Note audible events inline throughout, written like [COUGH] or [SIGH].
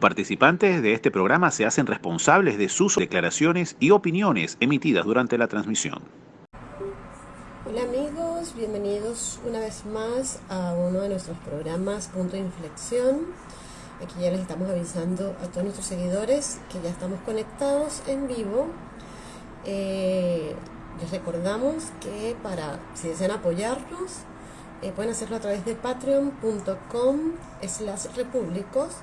participantes de este programa se hacen responsables de sus declaraciones y opiniones emitidas durante la transmisión. Hola amigos, bienvenidos una vez más a uno de nuestros programas Punto de Inflexión. Aquí ya les estamos avisando a todos nuestros seguidores que ya estamos conectados en vivo. Eh, les recordamos que para, si desean apoyarnos, eh, pueden hacerlo a través de patreon.com slash repúblicos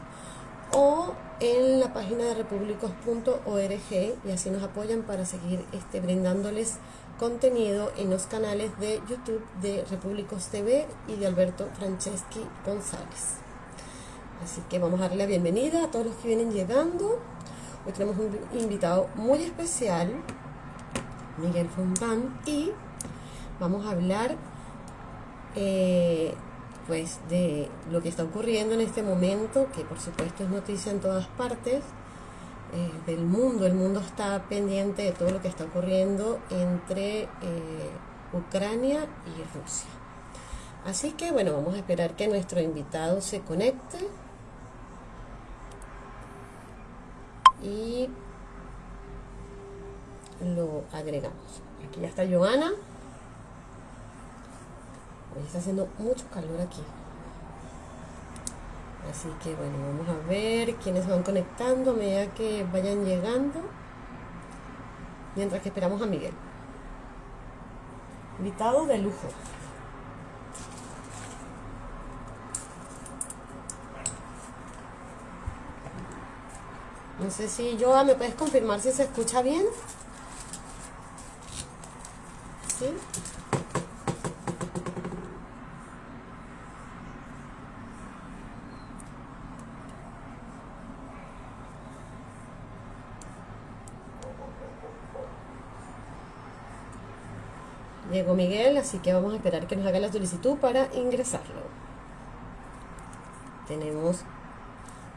o en la página de repúblicos.org y así nos apoyan para seguir este, brindándoles contenido en los canales de YouTube de Repúblicos TV y de Alberto Franceschi González. Así que vamos a darle la bienvenida a todos los que vienen llegando. Hoy tenemos un invitado muy especial, Miguel Fontán, y vamos a hablar eh, pues de lo que está ocurriendo en este momento, que por supuesto es noticia en todas partes eh, del mundo. El mundo está pendiente de todo lo que está ocurriendo entre eh, Ucrania y Rusia. Así que bueno, vamos a esperar que nuestro invitado se conecte. Y lo agregamos. Aquí ya está Joana. Hoy está haciendo mucho calor aquí. Así que bueno, vamos a ver quiénes van conectando a medida que vayan llegando. Mientras que esperamos a Miguel. Invitado de lujo. No sé si Joa, ¿me puedes confirmar si se escucha bien? ¿Sí? Llegó Miguel, así que vamos a esperar que nos haga la solicitud para ingresarlo. Tenemos...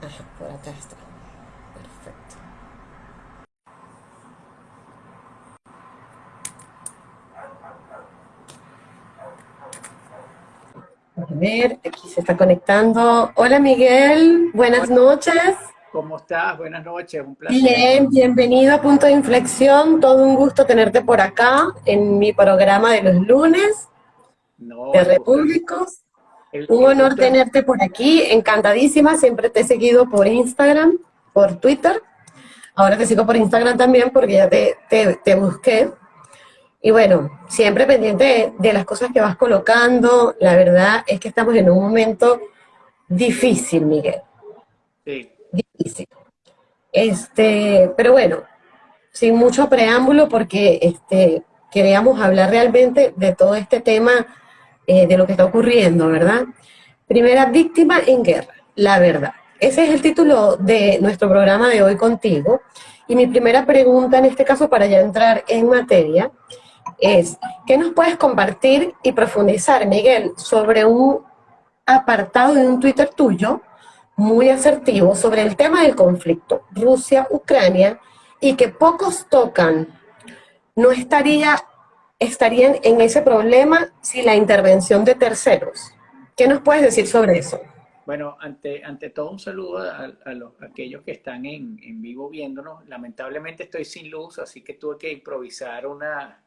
Ajá, por acá está. Perfecto. A ver, aquí se está conectando. Hola Miguel, buenas noches. ¿Cómo estás? Buenas noches, un placer. Bien, bienvenido a Punto de Inflexión. Todo un gusto tenerte por acá en mi programa de los lunes de Repúblicos. un honor tenerte por aquí, encantadísima. Siempre te he seguido por Instagram, por Twitter. Ahora te sigo por Instagram también porque ya te, te, busqué. Y bueno, siempre pendiente de, de las cosas que vas colocando. La verdad es que estamos en un momento difícil, Miguel. Sí difícil. Este, pero bueno, sin mucho preámbulo porque este, queríamos hablar realmente de todo este tema eh, de lo que está ocurriendo, ¿verdad? Primera víctima en guerra, la verdad. Ese es el título de nuestro programa de hoy contigo. Y mi primera pregunta en este caso para ya entrar en materia es, ¿qué nos puedes compartir y profundizar, Miguel, sobre un apartado de un Twitter tuyo muy asertivo sobre el tema del conflicto Rusia-Ucrania y que pocos tocan, no estaría, estarían en ese problema sin la intervención de terceros. ¿Qué nos puedes decir sobre eso? Bueno, ante, ante todo un saludo a, los, aquellos que están en, en, vivo viéndonos. Lamentablemente estoy sin luz, así que tuve que improvisar una,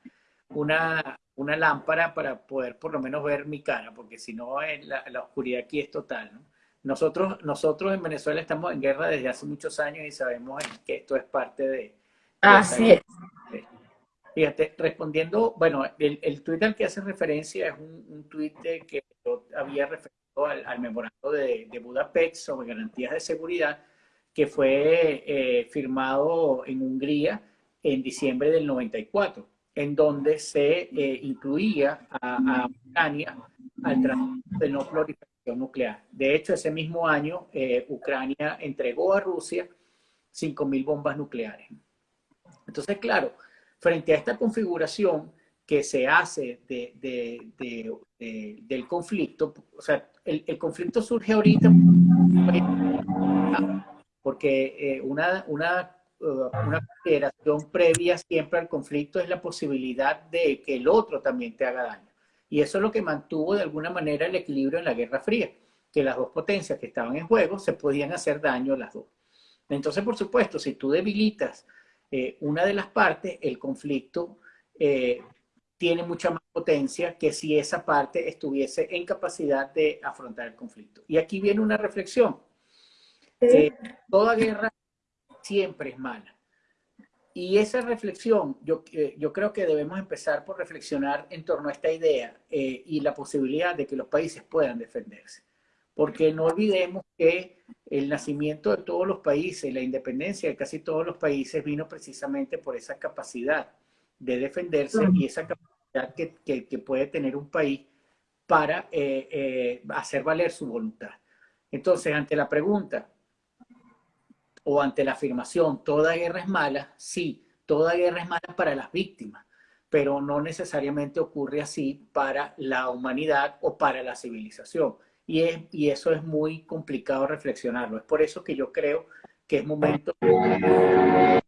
una, una lámpara para poder por lo menos ver mi cara, porque si no la, la oscuridad aquí es total. ¿no? Nosotros, nosotros en Venezuela estamos en guerra desde hace muchos años y sabemos que esto es parte de... Así es. Fíjate, respondiendo, bueno, el, el tuit al que hace referencia es un, un tuit que yo había referido al, memorando de, de, Budapest sobre garantías de seguridad que fue eh, firmado en Hungría en diciembre del 94, en donde se eh, incluía a, a Ucrania al tratado de no proliferación nuclear. De hecho, ese mismo año, eh, Ucrania entregó a Rusia 5.000 bombas nucleares. Entonces, claro, frente a esta configuración que se hace del conflicto, o sea, el, conflicto surge ahorita porque eh, una, una, uh, una consideración previa siempre al conflicto es la posibilidad de que el otro también te haga daño. Y eso es lo que mantuvo de alguna manera el equilibrio en la Guerra Fría, que las dos potencias que estaban en juego se podían hacer daño las dos. Entonces, por supuesto, si tú debilitas eh, una de las partes, el conflicto eh, tiene mucha más potencia que si esa parte estuviese en capacidad de afrontar el conflicto. Y aquí viene una reflexión. toda guerra siempre es mala. Y esa reflexión, yo, eh, yo creo que debemos empezar por reflexionar en torno a esta idea eh, y la posibilidad de que los países puedan defenderse. Porque no olvidemos que el nacimiento de todos los países, la independencia de casi todos los países vino precisamente por esa capacidad de defenderse y esa capacidad que, que, puede tener un país para eh, hacer valer su voluntad. Entonces, ante la pregunta, o ante la afirmación toda guerra es mala, sí, toda guerra es mala para las víctimas, pero no necesariamente ocurre así para la humanidad o para la civilización. Y, es, y eso es muy complicado reflexionarlo. Es por eso que yo creo que es momento de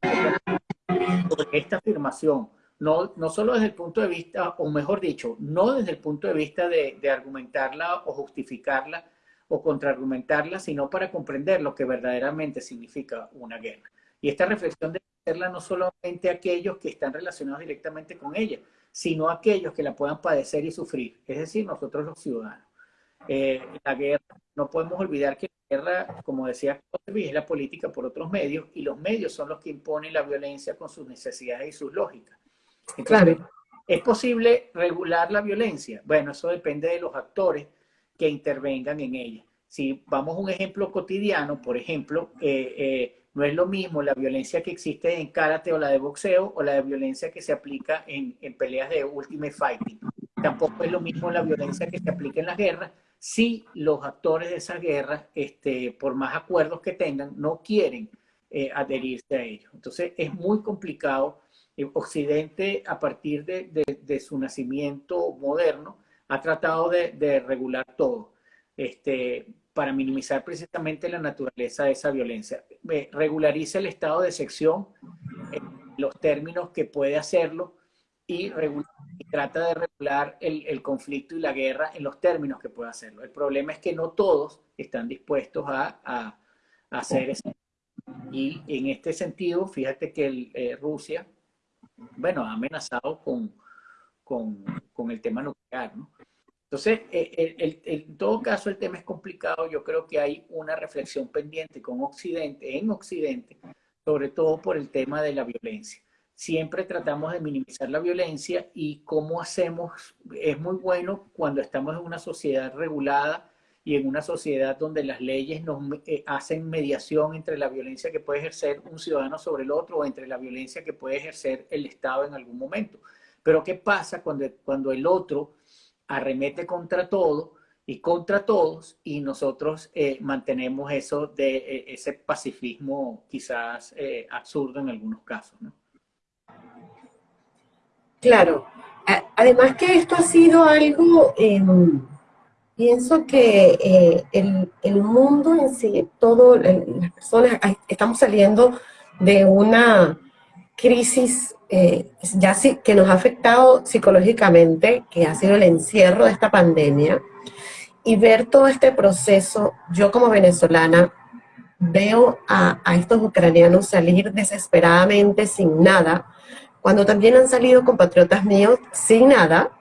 esta afirmación, no, no solo desde el punto de vista, o mejor dicho, no desde el punto de vista de, de argumentarla o justificarla o contraargumentarla, sino para comprender lo que verdaderamente significa una guerra. Y esta reflexión debe hacerla no solamente aquellos que están relacionados directamente con ella, sino aquellos que la puedan padecer y sufrir, es decir, nosotros los ciudadanos. Eh, la guerra, no podemos olvidar que la guerra, como decía es la política por otros medios, y los medios son los que imponen la violencia con sus necesidades y sus lógicas. claro. ¿Es posible regular la violencia? Bueno, eso depende de los actores que intervengan en ella. Si vamos a un ejemplo cotidiano, por ejemplo, eh, eh, no es lo mismo la violencia que existe en karate o la de boxeo o la de violencia que se aplica en, en peleas de ultimate fighting. Tampoco es lo mismo la violencia que se aplica en las guerras si los actores de esas guerras, este, por más acuerdos que tengan, no quieren eh, adherirse a ellos. Entonces es muy complicado. Occidente, a partir de, de, de su nacimiento moderno, ha tratado de, regular todo este, para minimizar precisamente la naturaleza de esa violencia. regulariza el estado de sección en los términos que puede hacerlo y, trata de regular el, conflicto y la guerra en los términos que puede hacerlo. El problema es que no todos están dispuestos a, hacer eso. Y en este sentido, fíjate que eh, Rusia, bueno, ha amenazado con, con, el tema nuclear, ¿no? Entonces, eh, en todo caso, el tema es complicado. Yo creo que hay una reflexión pendiente con Occidente, en Occidente, sobre todo por el tema de la violencia. Siempre tratamos de minimizar la violencia y cómo hacemos, es muy bueno cuando estamos en una sociedad regulada y en una sociedad donde las leyes nos eh, hacen mediación entre la violencia que puede ejercer un ciudadano sobre el otro o entre la violencia que puede ejercer el Estado en algún momento. Pero ¿qué pasa cuando, cuando el otro arremete contra todo y contra todos y nosotros eh, mantenemos eso de eh, ese pacifismo quizás eh, absurdo en algunos casos? ¿no? Claro. Además que esto ha sido algo, em, pienso que el, el, mundo en sí, todo, las personas, estamos saliendo de una crisis eh, ya sí, que nos ha afectado psicológicamente, que ha sido el encierro de esta pandemia, y ver todo este proceso, yo como venezolana veo a, estos ucranianos salir desesperadamente sin nada, cuando también han salido compatriotas míos sin nada,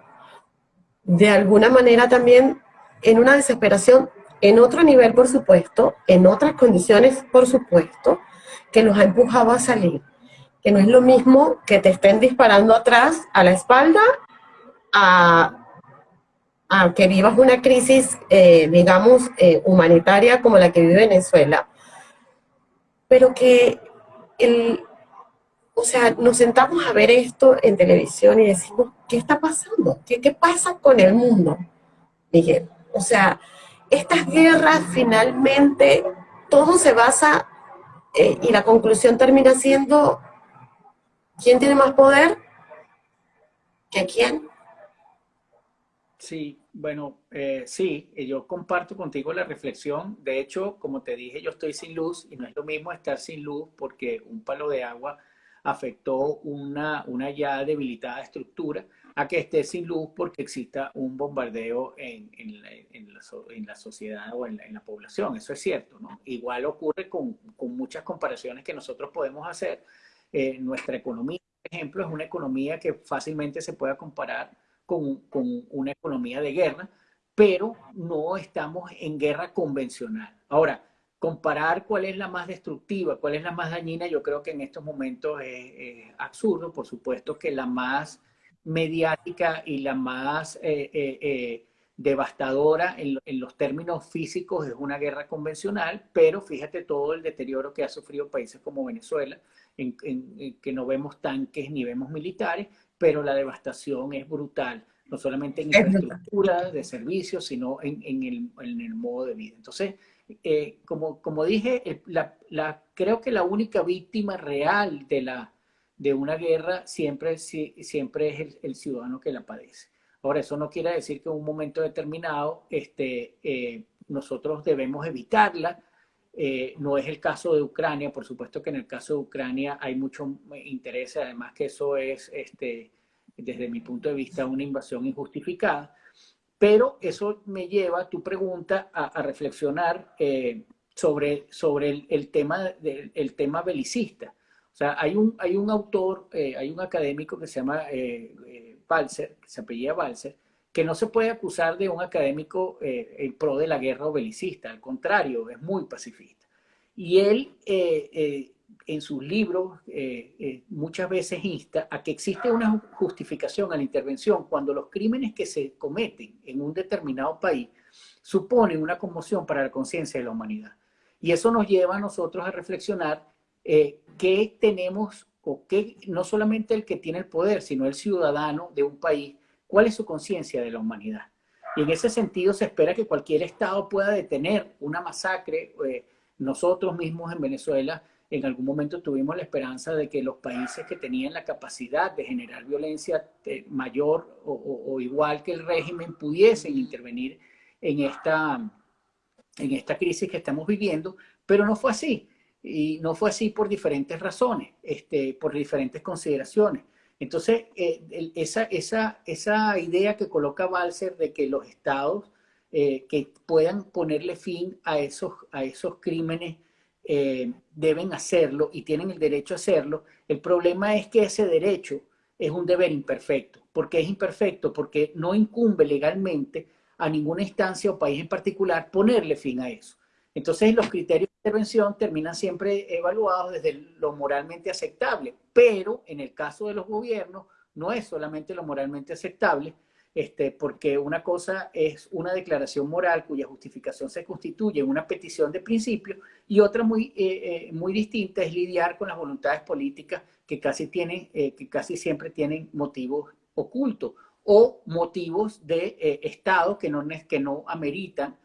de alguna manera también en una desesperación, en otro nivel por supuesto, en otras condiciones por supuesto, que los ha empujado a salir que no es lo mismo que te estén disparando atrás, a la espalda, a, que vivas una crisis, eh, digamos, eh, humanitaria como la que vive Venezuela, pero que el, o sea, nos sentamos a ver esto en televisión y decimos, ¿qué está pasando? ¿Qué, qué pasa con el mundo, Miguel? O sea, estas guerras finalmente, todo se basa, eh, y la conclusión termina siendo ¿Quién tiene más poder? ¿Que quién? Sí, bueno, eh, sí, yo comparto contigo la reflexión. De hecho, como te dije, yo estoy sin luz y no es lo mismo estar sin luz porque un palo de agua afectó una, una ya debilitada estructura a que esté sin luz porque exista un bombardeo en, en, la, en la, sociedad o en la, población. Eso es cierto, ¿no? Igual ocurre con, con muchas comparaciones que nosotros podemos hacer. Eh, nuestra economía, por ejemplo, es una economía que fácilmente se puede comparar con, con una economía de guerra, pero no estamos en guerra convencional. Ahora, comparar cuál es la más destructiva, cuál es la más dañina, yo creo que en estos momentos es, absurdo. Por supuesto que la más mediática y la más eh, eh, devastadora en, los términos físicos es una guerra convencional, pero fíjate todo el deterioro que ha sufrido países como Venezuela, en, que no vemos tanques ni vemos militares, pero la devastación es brutal, no solamente en infraestructura de servicios, sino en, el, en el modo de vida. Entonces, eh, como, como dije, la, creo que la única víctima real de, la, de una guerra siempre, siempre es el, ciudadano que la padece. Ahora, eso no quiere decir que en un momento determinado este, eh, nosotros debemos evitarla. Eh, no es el caso de Ucrania, por supuesto que en el caso de Ucrania hay mucho interés, además que eso es, este, desde mi punto de vista, una invasión injustificada. Pero eso me lleva, a tu pregunta, a, reflexionar eh, sobre, sobre el, tema, del, tema belicista. O sea, hay un, hay un autor, eh, hay un académico que se llama Balser, que se apellida Balser, que no se puede acusar de un académico en pro de la guerra o belicista, al contrario, es muy pacifista. Y él en sus libros eh, eh, muchas veces insta a que existe una justificación a la intervención cuando los crímenes que se cometen en un determinado país suponen una conmoción para la conciencia de la humanidad. Y eso nos lleva a nosotros a reflexionar eh, qué tenemos, o qué, no solamente el que tiene el poder, sino el ciudadano de un país, cuál es su conciencia de la humanidad. Y en ese sentido se espera que cualquier Estado pueda detener una masacre. nosotros mismos en Venezuela en algún momento tuvimos la esperanza de que los países que tenían la capacidad de generar violencia eh, mayor o, igual que el régimen pudiesen intervenir en esta, en esta crisis que estamos viviendo, pero no fue así. Y no fue así por diferentes razones, este, por diferentes consideraciones. Entonces, eh, esa, idea que coloca Balser de que los estados eh, que puedan ponerle fin a esos, a esos crímenes eh, deben hacerlo y tienen el derecho a hacerlo. El problema es que ese derecho es un deber imperfecto. ¿Por qué es imperfecto? Porque no incumbe legalmente a ninguna instancia o país en particular ponerle fin a eso. Entonces los criterios intervención terminan siempre evaluados desde lo moralmente aceptable, pero en el caso de los gobiernos no es solamente lo moralmente aceptable, este, porque una cosa es una declaración moral cuya justificación se constituye en una petición de principio y otra muy, eh, eh, muy distinta es lidiar con las voluntades políticas que casi, tienen, eh, que casi siempre tienen motivos ocultos o motivos de Estado que no, que no ameritan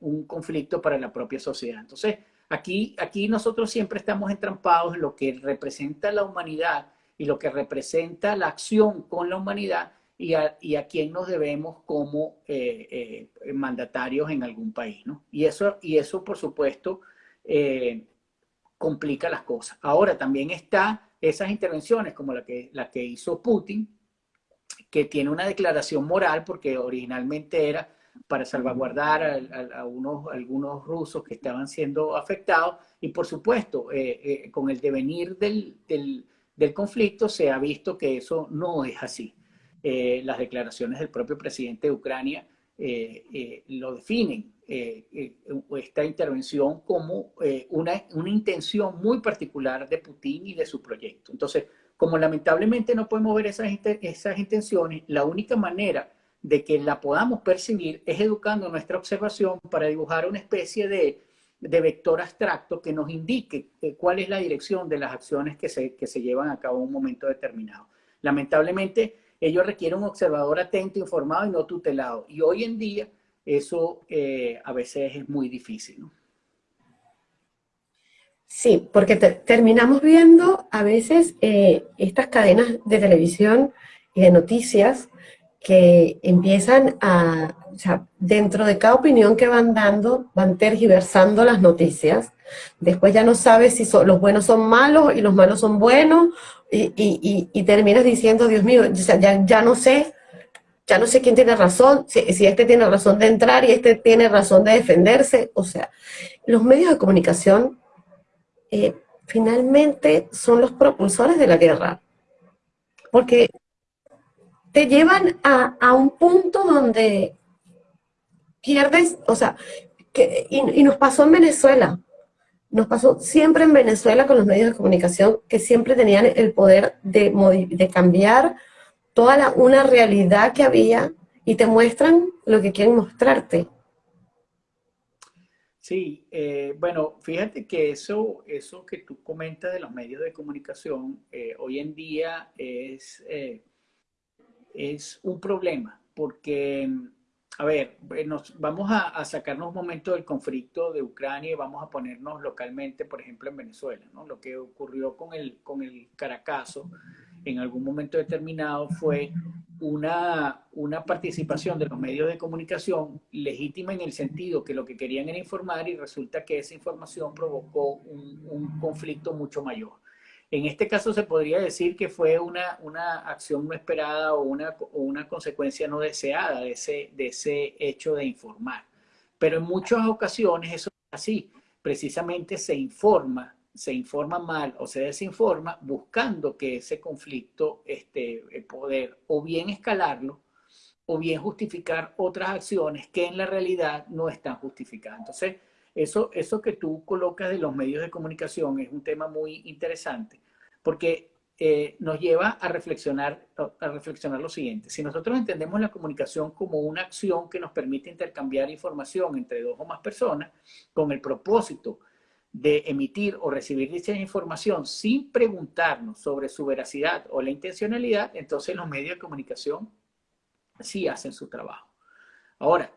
un conflicto para la propia sociedad. Entonces, aquí, aquí nosotros siempre estamos entrampados en lo que representa la humanidad y lo que representa la acción con la humanidad y a, y a quién nos debemos como eh, eh, mandatarios en algún país. ¿no? Y, eso, y eso, por supuesto, eh, complica las cosas. Ahora también está esas intervenciones como la que, la que hizo Putin, que tiene una declaración moral porque originalmente era para salvaguardar a, unos, algunos rusos que estaban siendo afectados y por supuesto con el devenir del, del, del conflicto se ha visto que eso no es así. Eh, las declaraciones del propio presidente de Ucrania eh, eh, lo definen, esta intervención como una, una intención muy particular de Putin y de su proyecto. Entonces, como lamentablemente no podemos ver esas, esas intenciones, la única manera de que la podamos percibir es educando nuestra observación para dibujar una especie de, de vector abstracto que nos indique cuál es la dirección de las acciones que se, que se llevan a cabo en un momento determinado. Lamentablemente, ello requiere un observador atento, informado y no tutelado. Y hoy en día eso eh, a veces es muy difícil. Sí, porque terminamos viendo a veces eh, estas cadenas de televisión y de noticias que empiezan a, o sea, dentro de cada opinión que van dando, van tergiversando las noticias Después ya no sabes si los buenos son malos y los malos son buenos y, terminas diciendo, Dios mío, ya, ya, no sé, ya no sé quién tiene razón, si, este tiene razón de entrar y este tiene razón de defenderse. O sea, los medios de comunicación eh, finalmente son los propulsores de la guerra. Porque te llevan a, un punto donde pierdes, o sea, que, y, nos pasó en Venezuela, nos pasó siempre en Venezuela con los medios de comunicación que siempre tenían el poder de, de cambiar toda la, una realidad que había y te muestran lo que quieren mostrarte. Sí, eh, bueno, fíjate que eso, eso que tú comentas de los medios de comunicación eh, hoy en día es, eh, es un problema, porque, a ver, nos, vamos a, sacarnos un momento del conflicto de Ucrania y vamos a ponernos localmente, por ejemplo, en Venezuela, ¿no? Lo que ocurrió con el, con el Caracazo en algún momento determinado fue una, una participación de los medios de comunicación legítima en el sentido que lo que querían era informar y resulta que esa información provocó un, conflicto mucho mayor. En este caso se podría decir que fue una, una acción no esperada o una, o una consecuencia no deseada de ese, de ese hecho de informar. Pero en muchas ocasiones eso es así. Precisamente se informa se informa mal o se desinforma buscando que ese conflicto este, poder o bien escalarlo o bien justificar otras acciones que en la realidad no están justificadas. Entonces, eso, eso que tú colocas de los medios de comunicación es un tema muy interesante porque eh, nos lleva a reflexionar, a reflexionar lo siguiente. Si nosotros entendemos la comunicación como una acción que nos permite intercambiar información entre dos o más personas con el propósito de emitir o recibir dicha información sin preguntarnos sobre su veracidad o la intencionalidad, entonces los medios de comunicación sí hacen su trabajo. Ahora,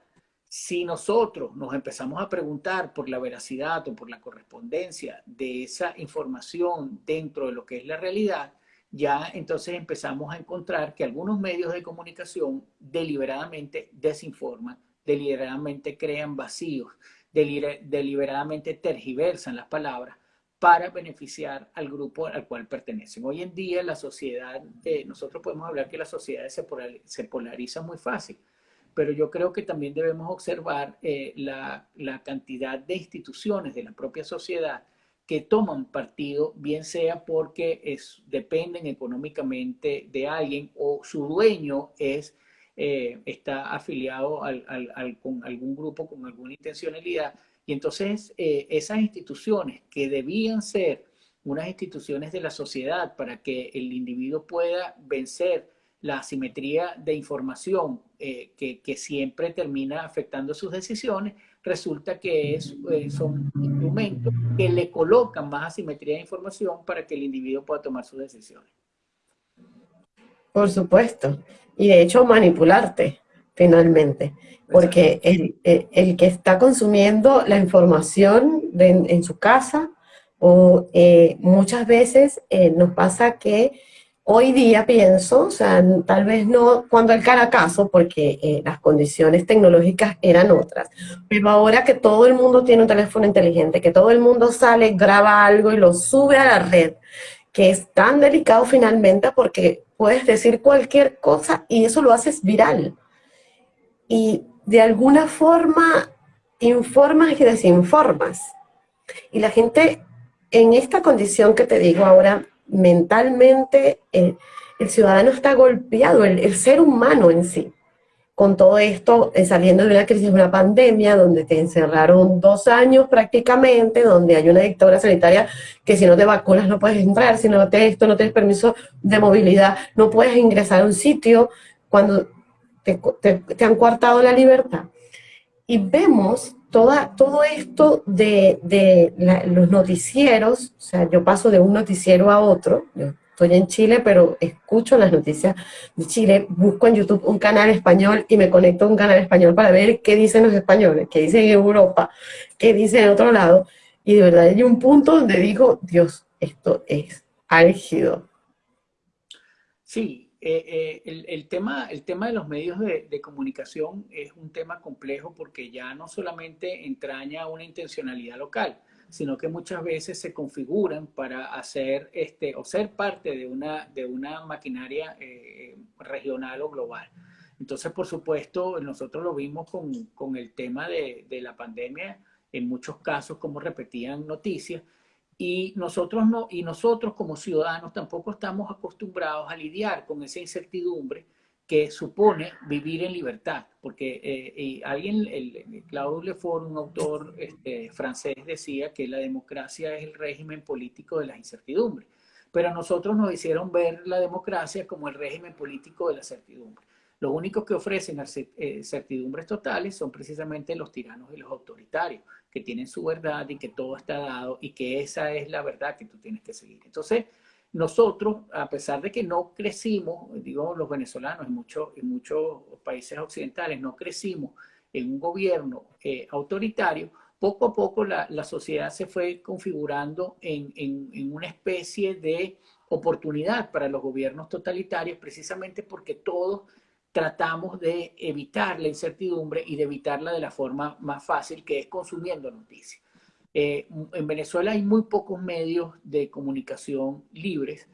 si nosotros nos empezamos a preguntar por la veracidad o por la correspondencia de esa información dentro de lo que es la realidad, ya entonces empezamos a encontrar que algunos medios de comunicación deliberadamente desinforman, deliberadamente crean vacíos, deliberadamente tergiversan las palabras para beneficiar al grupo al cual pertenecen. Hoy en día la sociedad, eh, nosotros podemos hablar que la sociedad se, se, polariza muy fácil, pero yo creo que también debemos observar eh, la, la, cantidad de instituciones de la propia sociedad que toman partido, bien sea porque es, dependen económicamente de alguien o su dueño es eh, está afiliado al, con algún grupo con alguna intencionalidad. Y entonces eh, esas instituciones que debían ser unas instituciones de la sociedad para que el individuo pueda vencer la asimetría de información eh, que, que, siempre termina afectando sus decisiones, resulta que es, son instrumentos que le colocan más asimetría de información para que el individuo pueda tomar sus decisiones. Por supuesto y de hecho manipularte finalmente, porque el, que está consumiendo la información en su casa o eh, muchas veces eh, nos pasa que hoy día pienso, o sea, tal vez no cuando el caracazo, porque eh, las condiciones tecnológicas eran otras, pero ahora que todo el mundo tiene un teléfono inteligente, que todo el mundo sale, graba algo y lo sube a la red, que es tan delicado finalmente porque puedes decir cualquier cosa y eso lo haces viral. Y de alguna forma informas y desinformas. Y la gente en esta condición que te digo ahora, mentalmente, el, ciudadano está golpeado, el ser humano en sí con todo esto, eh, saliendo de una crisis, una pandemia, donde te encerraron dos años prácticamente, donde hay una dictadura sanitaria que si no te vacunas no puedes entrar, si no te esto, no tienes permiso de movilidad, no puedes ingresar a un sitio cuando te, han coartado la libertad. Y vemos toda, todo esto de, de los noticieros, o sea, yo paso de un noticiero a otro, estoy en Chile, pero escucho las noticias de Chile, busco en YouTube un canal español y me conecto a un canal español para ver qué dicen los españoles, qué dicen en Europa, qué dicen en otro lado. Y de verdad hay un punto donde digo, Dios, esto es álgido. Sí, eh, eh, el, tema, el tema de los medios de, comunicación es un tema complejo porque ya no solamente entraña una intencionalidad local, sino que muchas veces se configuran para hacer este, o ser parte de una, de una maquinaria eh, regional o global. Entonces, por supuesto, nosotros lo vimos con, con el tema de, de, la pandemia, en muchos casos, como repetían noticias, y nosotros, no, y nosotros como ciudadanos tampoco estamos acostumbrados a lidiar con esa incertidumbre que supone vivir en libertad, porque eh, alguien, el, Claude Lefort, un autor este, francés, decía que la democracia es el régimen político de la incertidumbre, pero nosotros nos hicieron ver la democracia como el régimen político de la certidumbre. Los únicos que ofrecen eh, certidumbres totales son precisamente los tiranos y los autoritarios, que tienen su verdad y que todo está dado y que esa es la verdad que tú tienes que seguir. Entonces, nosotros, a pesar de que no crecimos, digo los venezolanos en muchos, en muchos países occidentales, no crecimos en un gobierno eh, autoritario, poco a poco la, la, sociedad se fue configurando en, en, en, una especie de oportunidad para los gobiernos totalitarios, precisamente porque todos tratamos de evitar la incertidumbre y de evitarla de la forma más fácil, que es consumiendo noticias. Eh, en Venezuela hay muy pocos medios de comunicación libres.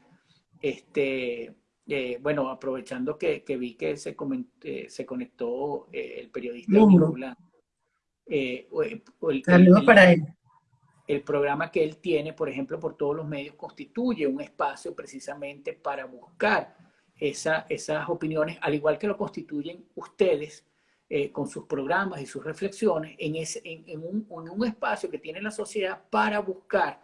Este, eh, bueno, aprovechando que, vi que se, eh, se conectó el periodista Saludos para él. El programa que él tiene, por ejemplo, por todos los medios, constituye un espacio precisamente para buscar esa, esas opiniones, al igual que lo constituyen ustedes, eh, con sus programas y sus reflexiones en, un, espacio que tiene la sociedad para buscar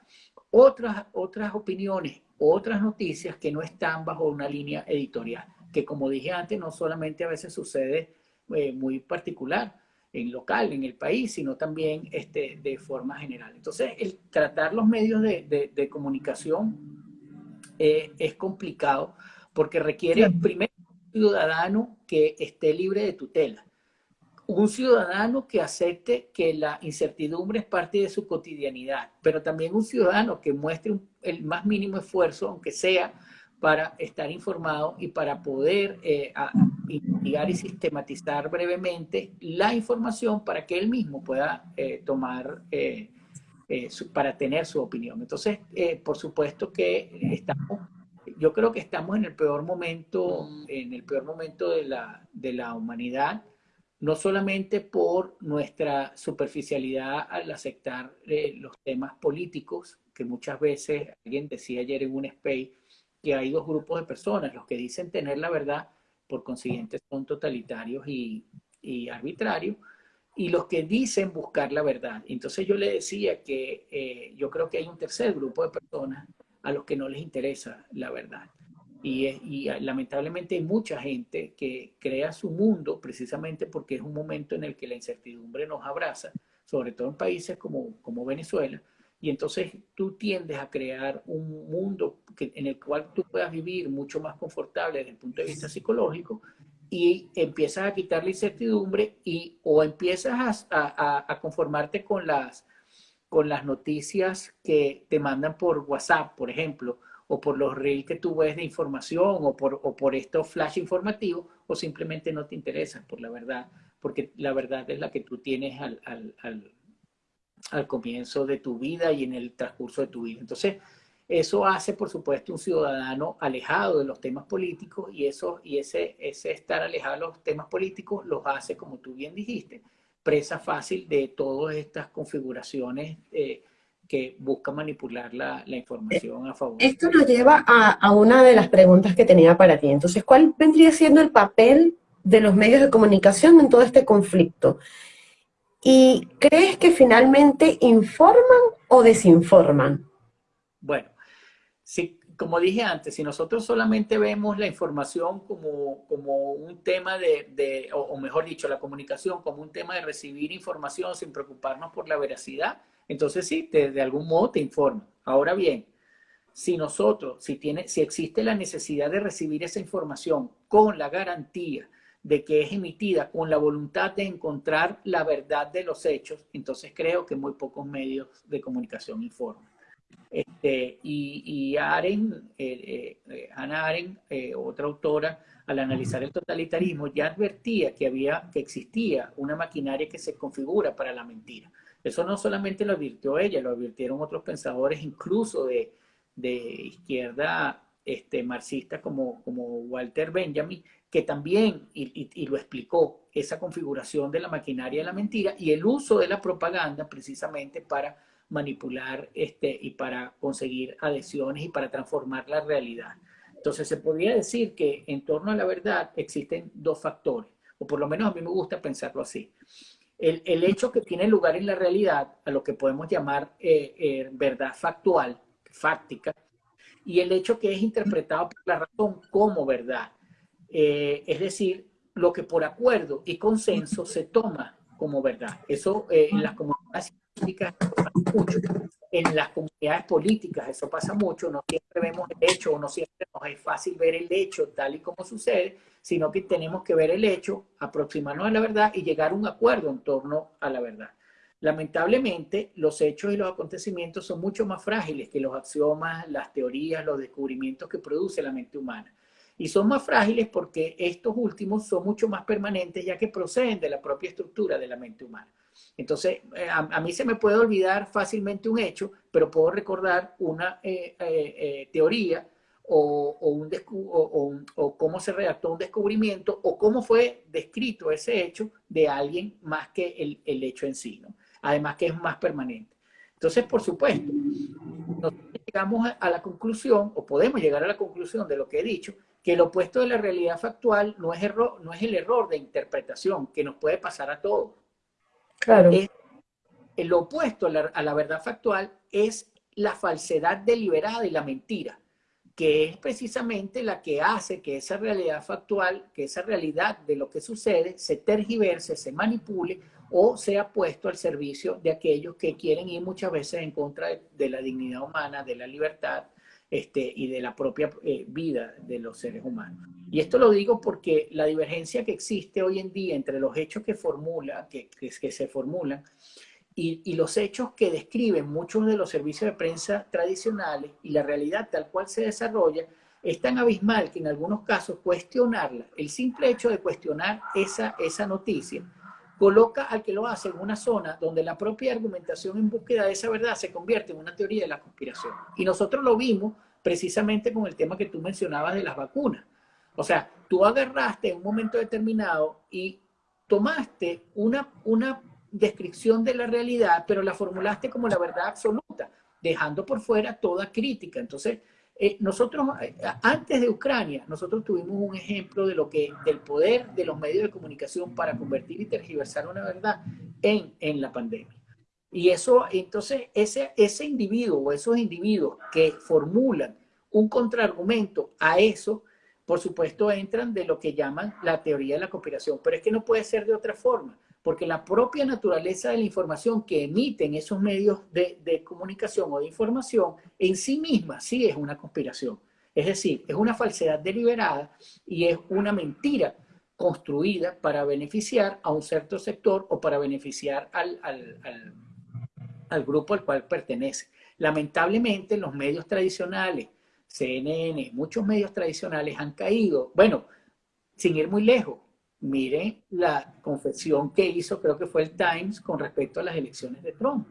otras, otras opiniones, otras noticias que no están bajo una línea editorial, que como dije antes, no solamente a veces sucede eh, muy particular en local, en el país, sino también este, de forma general. Entonces, el tratar los medios de comunicación eh, es complicado porque requiere primero un ciudadano que esté libre de tutela un ciudadano que acepte que la incertidumbre es parte de su cotidianidad, pero también un ciudadano que muestre el más mínimo esfuerzo, aunque sea para estar informado y para poder eh, investigar y sistematizar brevemente la información para que él mismo pueda eh, tomar, eh, para tener su opinión. Entonces, por supuesto que estamos, yo creo que estamos en el peor momento, en el peor momento de la, de la humanidad, no solamente por nuestra superficialidad al aceptar eh, los temas políticos, que muchas veces, alguien decía ayer en un space, que hay dos grupos de personas, los que dicen tener la verdad, por consiguiente son totalitarios y, arbitrarios, y los que dicen buscar la verdad. Entonces yo le decía que eh, yo creo que hay un tercer grupo de personas a los que no les interesa la verdad. Y, lamentablemente hay mucha gente que crea su mundo precisamente porque es un momento en el que la incertidumbre nos abraza, sobre todo en países como, como Venezuela, y entonces tú tiendes a crear un mundo en el cual tú puedas vivir mucho más confortable desde el punto de vista psicológico y empiezas a quitar la incertidumbre y o empiezas a conformarte con las, con las noticias que te mandan por WhatsApp, por ejemplo, o por los reels que tú ves de información o por, o por estos flash informativos o simplemente no te interesan por la verdad, porque la verdad es la que tú tienes al, al, al, comienzo de tu vida y en el transcurso de tu vida. Entonces, eso hace, por supuesto, un ciudadano alejado de los temas políticos y, eso, y ese, ese estar alejado de los temas políticos los hace, como tú bien dijiste, presa fácil de todas estas configuraciones eh, que busca manipular la, la, información a favor. Esto nos lleva a, a, una de las preguntas que tenía para ti. Entonces, ¿cuál vendría siendo el papel de los medios de comunicación en todo este conflicto? ¿Y crees que finalmente informan o desinforman? Bueno, sí, como dije antes, si nosotros solamente vemos la información como, como un tema de, o, mejor dicho, la comunicación como un tema de recibir información sin preocuparnos por la veracidad, entonces sí, de algún modo te informa. Ahora bien, si nosotros, si, tiene, si existe la necesidad de recibir esa información con la garantía de que es emitida con la voluntad de encontrar la verdad de los hechos, entonces creo que muy pocos medios de comunicación informan. Este, y, y Aren, eh, eh, Hannah Arendt, eh, otra autora, al analizar el totalitarismo, ya advertía que, había, que existía una maquinaria que se configura para la mentira. Eso no solamente lo advirtió ella, lo advirtieron otros pensadores, incluso de, de izquierda este, marxista como, como Walter Benjamin, que también, y, lo explicó, esa configuración de la maquinaria de la mentira y el uso de la propaganda precisamente para manipular este, y para conseguir adhesiones y para transformar la realidad. Entonces se podría decir que en torno a la verdad existen dos factores, o por lo menos a mí me gusta pensarlo así. El, el hecho que tiene lugar en la realidad, a lo que podemos llamar eh, eh, verdad factual, fáctica, y el hecho que es interpretado por la razón como verdad. Eh, es decir, lo que por acuerdo y consenso se toma como verdad. Eso en las comunidades científicas mucho, en las comunidades políticas eso pasa mucho, no siempre vemos el hecho o no siempre nos es fácil ver el hecho tal y como sucede, sino que tenemos que ver el hecho, aproximarnos a la verdad y llegar a un acuerdo en torno a la verdad. Lamentablemente, los hechos y los acontecimientos son mucho más frágiles que los axiomas, las teorías, los descubrimientos que produce la mente humana. Y son más frágiles porque estos últimos son mucho más permanentes ya que proceden de la propia estructura de la mente humana. Entonces, eh, a, mí se me puede olvidar fácilmente un hecho, pero puedo recordar una eh, eh, teoría o, un, o, cómo se redactó un descubrimiento o cómo fue descrito ese hecho de alguien más que el, el hecho en sí. ¿no? además que es más permanente. Entonces, por supuesto, nosotros llegamos a la conclusión, o podemos llegar a la conclusión de lo que he dicho, que el opuesto de la realidad factual no es el error de interpretación que nos puede pasar a todos. Claro. el opuesto a la verdad factual es la falsedad deliberada y la mentira, que es precisamente la que hace que esa realidad factual, que esa realidad de lo que sucede, se tergiverse, se manipule o sea puesto al servicio de aquellos que quieren ir muchas veces en contra de, la dignidad humana, de la libertad este, y de la propia eh, vida de los seres humanos. Y esto lo digo porque la divergencia que existe hoy en día entre los hechos que, formula, que, que, se formulan y, y, los hechos que describen muchos de los servicios de prensa tradicionales y la realidad tal cual se desarrolla, es tan abismal que en algunos casos cuestionarla, el simple hecho de cuestionar esa, esa noticia, coloca al que lo hace en una zona donde la propia argumentación en búsqueda de esa verdad se convierte en una teoría de la conspiración. Y nosotros lo vimos precisamente con el tema que tú mencionabas de las vacunas. O sea, tú agarraste en un momento determinado y tomaste una, una descripción de la realidad, pero la formulaste como la verdad absoluta, dejando por fuera toda crítica. Entonces, eh, nosotros, eh, antes de Ucrania, nosotros tuvimos un ejemplo de lo que, del poder de los medios de comunicación para convertir y tergiversar una verdad en, en la pandemia. Y eso, entonces, ese, ese individuo o esos individuos que formulan un contraargumento a eso, por supuesto, entran de lo que llaman la teoría de la conspiración. Pero es que no puede ser de otra forma porque la propia naturaleza de la información que emiten esos medios de, comunicación o de información en sí misma sí es una conspiración. Es decir, es una falsedad deliberada y es una mentira construida para beneficiar a un cierto sector o para beneficiar al, al grupo al cual pertenece. Lamentablemente los medios tradicionales, CNN, muchos medios tradicionales han caído, bueno, sin ir muy lejos, Miren la confesión que hizo, creo que fue el Times, con respecto a las elecciones de Trump.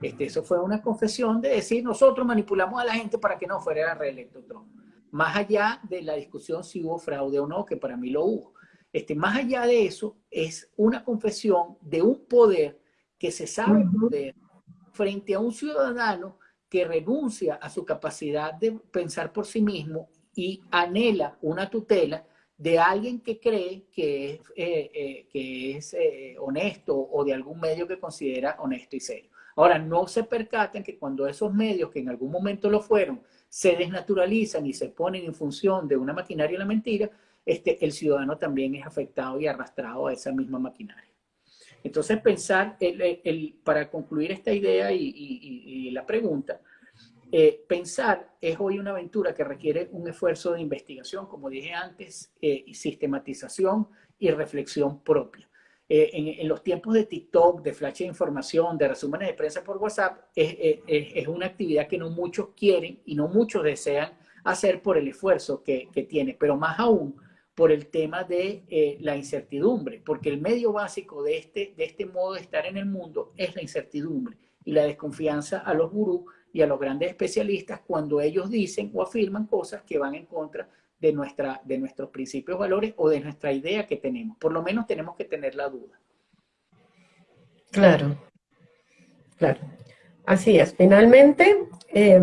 Este, eso fue una confesión de decir, nosotros manipulamos a la gente para que no fuera reelecto Trump. Más allá de la discusión si hubo fraude o no, que para mí lo hubo. Este, más allá de eso, es una confesión de un poder que se sabe poder frente a un ciudadano que renuncia a su capacidad de pensar por sí mismo y anhela una tutela de alguien que cree que es, eh, eh, que es eh, honesto o de algún medio que considera honesto y serio. Ahora, no se percatan que cuando esos medios, que en algún momento lo fueron, se desnaturalizan y se ponen en función de una maquinaria de la mentira, este, el ciudadano también es afectado y arrastrado a esa misma maquinaria. Entonces, pensar, el, para concluir esta idea y la pregunta, eh, pensar es hoy una aventura que requiere un esfuerzo de investigación, como dije antes, eh, y sistematización y reflexión propia. Eh, en, los tiempos de TikTok, de flash de información, de resúmenes de prensa por WhatsApp, es, es, una actividad que no muchos quieren y no muchos desean hacer por el esfuerzo que, que tiene, pero más aún por el tema de eh, la incertidumbre, porque el medio básico de este, de este modo de estar en el mundo es la incertidumbre y la desconfianza a los gurús y a los grandes especialistas cuando ellos dicen o afirman cosas que van en contra de, nuestra, de nuestros principios, valores o de nuestra idea que tenemos. Por lo menos tenemos que tener la duda. Claro, claro. Así es. Finalmente, eh,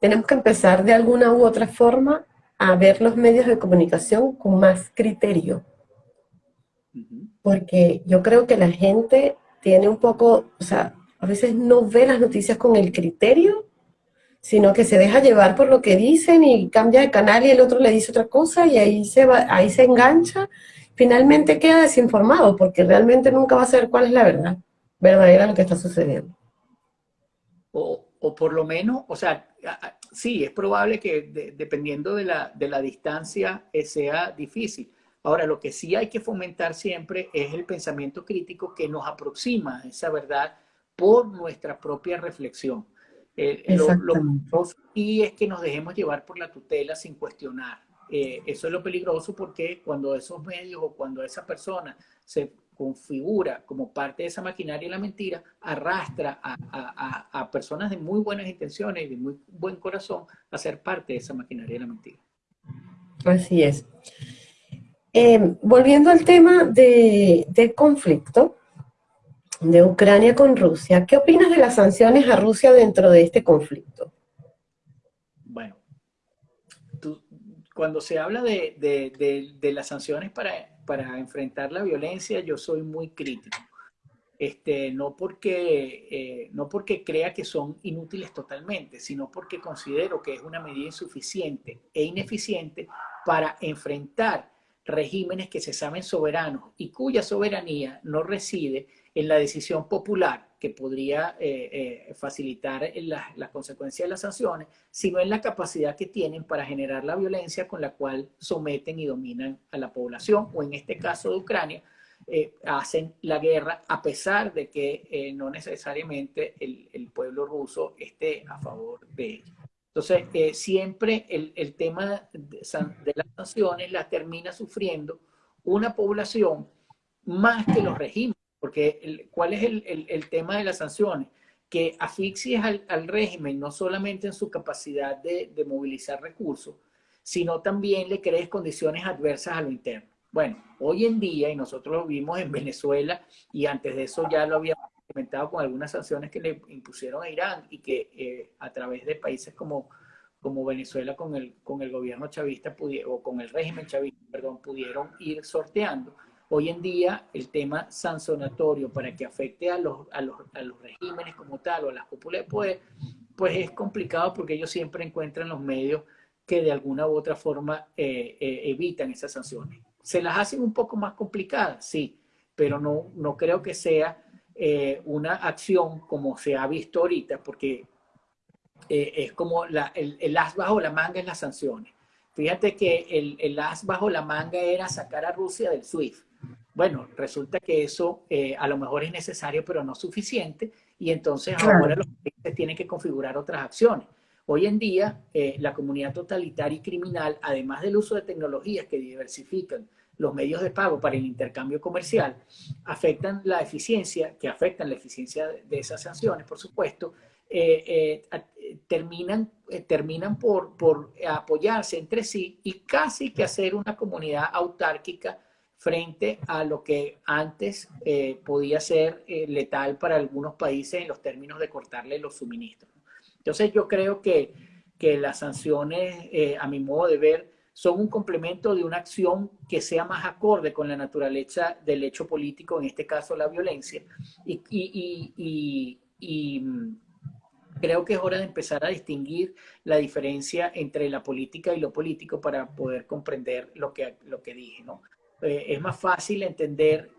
tenemos que empezar de alguna u otra forma a ver los medios de comunicación con más criterio. Porque yo creo que la gente tiene un poco, o sea, veces no ve las noticias con el criterio, sino que se deja llevar por lo que dicen y cambia de canal y el otro le dice otra cosa y ahí se, va, ahí se engancha. Finalmente queda desinformado porque realmente nunca va a saber cuál es la verdad verdadera lo que está sucediendo. O, o por lo menos, o sea, sí, es probable que dependiendo de la, de la distancia eh, sea difícil. Ahora, lo que sí hay que fomentar siempre es el pensamiento crítico que nos aproxima a esa verdad por nuestra propia reflexión. Eh, y es que nos dejemos llevar por la tutela sin cuestionar. Eh, eso es lo peligroso porque cuando esos medios o cuando esa persona se configura como parte de esa maquinaria de la mentira, arrastra a, personas de muy buenas intenciones y de muy buen corazón a ser parte de esa maquinaria de la mentira. Así es. Eh, volviendo al tema de, del conflicto de Ucrania con Rusia, ¿qué opinas de las sanciones a Rusia dentro de este conflicto? Bueno, cuando se habla de, de las sanciones para para enfrentar la violencia yo soy muy crítico. Este, no, porque, eh, no porque crea que son inútiles totalmente, sino porque considero que es una medida insuficiente e ineficiente para enfrentar regímenes que se saben soberanos y cuya soberanía no reside en la decisión popular que podría eh, eh, facilitar las consecuencias de las sanciones, sino en la capacidad que tienen para generar la violencia con la cual someten y dominan a la población, o en este caso de Ucrania, eh, hacen la guerra a pesar de que no necesariamente el, pueblo ruso esté a favor de ello. Entonces, siempre el, el tema de, de las sanciones la termina sufriendo una población más que los regímenes porque ¿cuál es el, tema de las sanciones? Que asfixies al, régimen no solamente en su capacidad de, movilizar recursos, sino también le crees condiciones adversas a lo interno. Bueno, hoy en día, y nosotros lo vimos en Venezuela, y antes de eso ya lo habíamos implementado con algunas sanciones que le impusieron a Irán y que eh, a través de países como, como Venezuela con el, con el gobierno chavista o con el régimen chavista, perdón, pudieron ir sorteando Hoy en día el tema sancionatorio para que afecte a los, a los, a los regímenes como tal o a las de poder, pues es complicado porque ellos siempre encuentran los medios que de alguna u otra forma eh, eh, evitan esas sanciones. ¿Se las hacen un poco más complicadas? Sí, pero no, no creo que sea eh, una acción como se ha visto ahorita, porque es como la, el, el, as bajo la manga en las sanciones. Fíjate que el, el as bajo la manga era sacar a Rusia del SWIFT. Bueno, resulta que eso eh, a lo mejor es necesario, pero no suficiente, y entonces ahora los países tienen que configurar otras acciones. Hoy en día, eh, la comunidad totalitaria y criminal, además del uso de tecnologías que diversifican los medios de pago para el intercambio comercial, afectan la eficiencia, que afectan la eficiencia de esas sanciones, por supuesto, eh, terminan, terminan por, por apoyarse entre sí y casi que hacer una comunidad autárquica frente a lo que antes eh, podía ser eh, letal para algunos países en los términos de cortarle los suministros. Entonces yo creo que, que las sanciones, eh, a mi modo de ver, son un complemento de una acción que sea más acorde con la naturaleza del hecho político, en este caso la violencia. Y, y, mm, creo que es hora de empezar a distinguir la diferencia entre la política y lo político para poder comprender lo que, lo que dije, ¿no? Eh, es más fácil entender,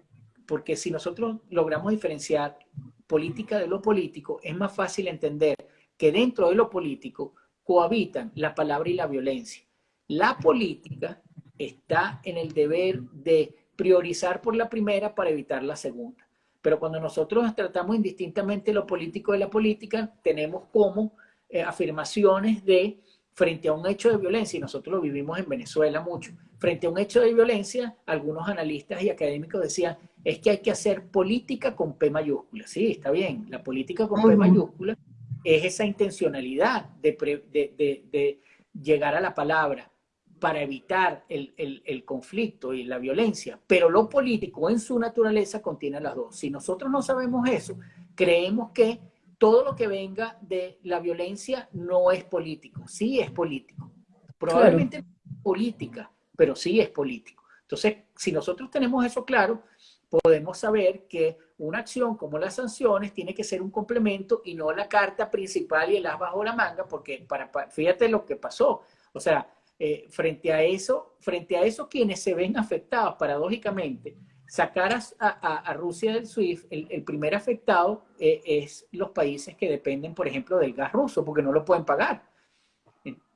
porque si nosotros logramos diferenciar política de lo político, es más fácil entender que dentro de lo político cohabitan la palabra y la violencia. La política está en el deber de priorizar por la primera para evitar la segunda. Pero cuando nosotros tratamos indistintamente lo político de la política, tenemos como eh, afirmaciones de frente a un hecho de violencia, y nosotros lo vivimos en Venezuela mucho, frente a un hecho de violencia, algunos analistas y académicos decían, es que hay que hacer política con P mayúscula. Sí, está bien, la política con P mayúscula es esa intencionalidad de, llegar a la palabra para evitar el, el, conflicto y la violencia, pero lo político en su naturaleza contiene las dos. Si nosotros no sabemos eso, creemos que todo lo que venga de la violencia no es político, sí es político. Probablemente no es política, pero sí es político. Entonces, si nosotros tenemos eso claro, podemos saber que una acción como las sanciones tiene que ser un complemento y no la carta principal y el as bajo la manga, porque para, fíjate lo que pasó. O sea, eh, frente a eso, frente a eso quienes se ven afectados paradójicamente sacar a, Rusia del SWIFT, el, primer afectado eh, es los países que dependen, por ejemplo, del gas ruso, porque no lo pueden pagar.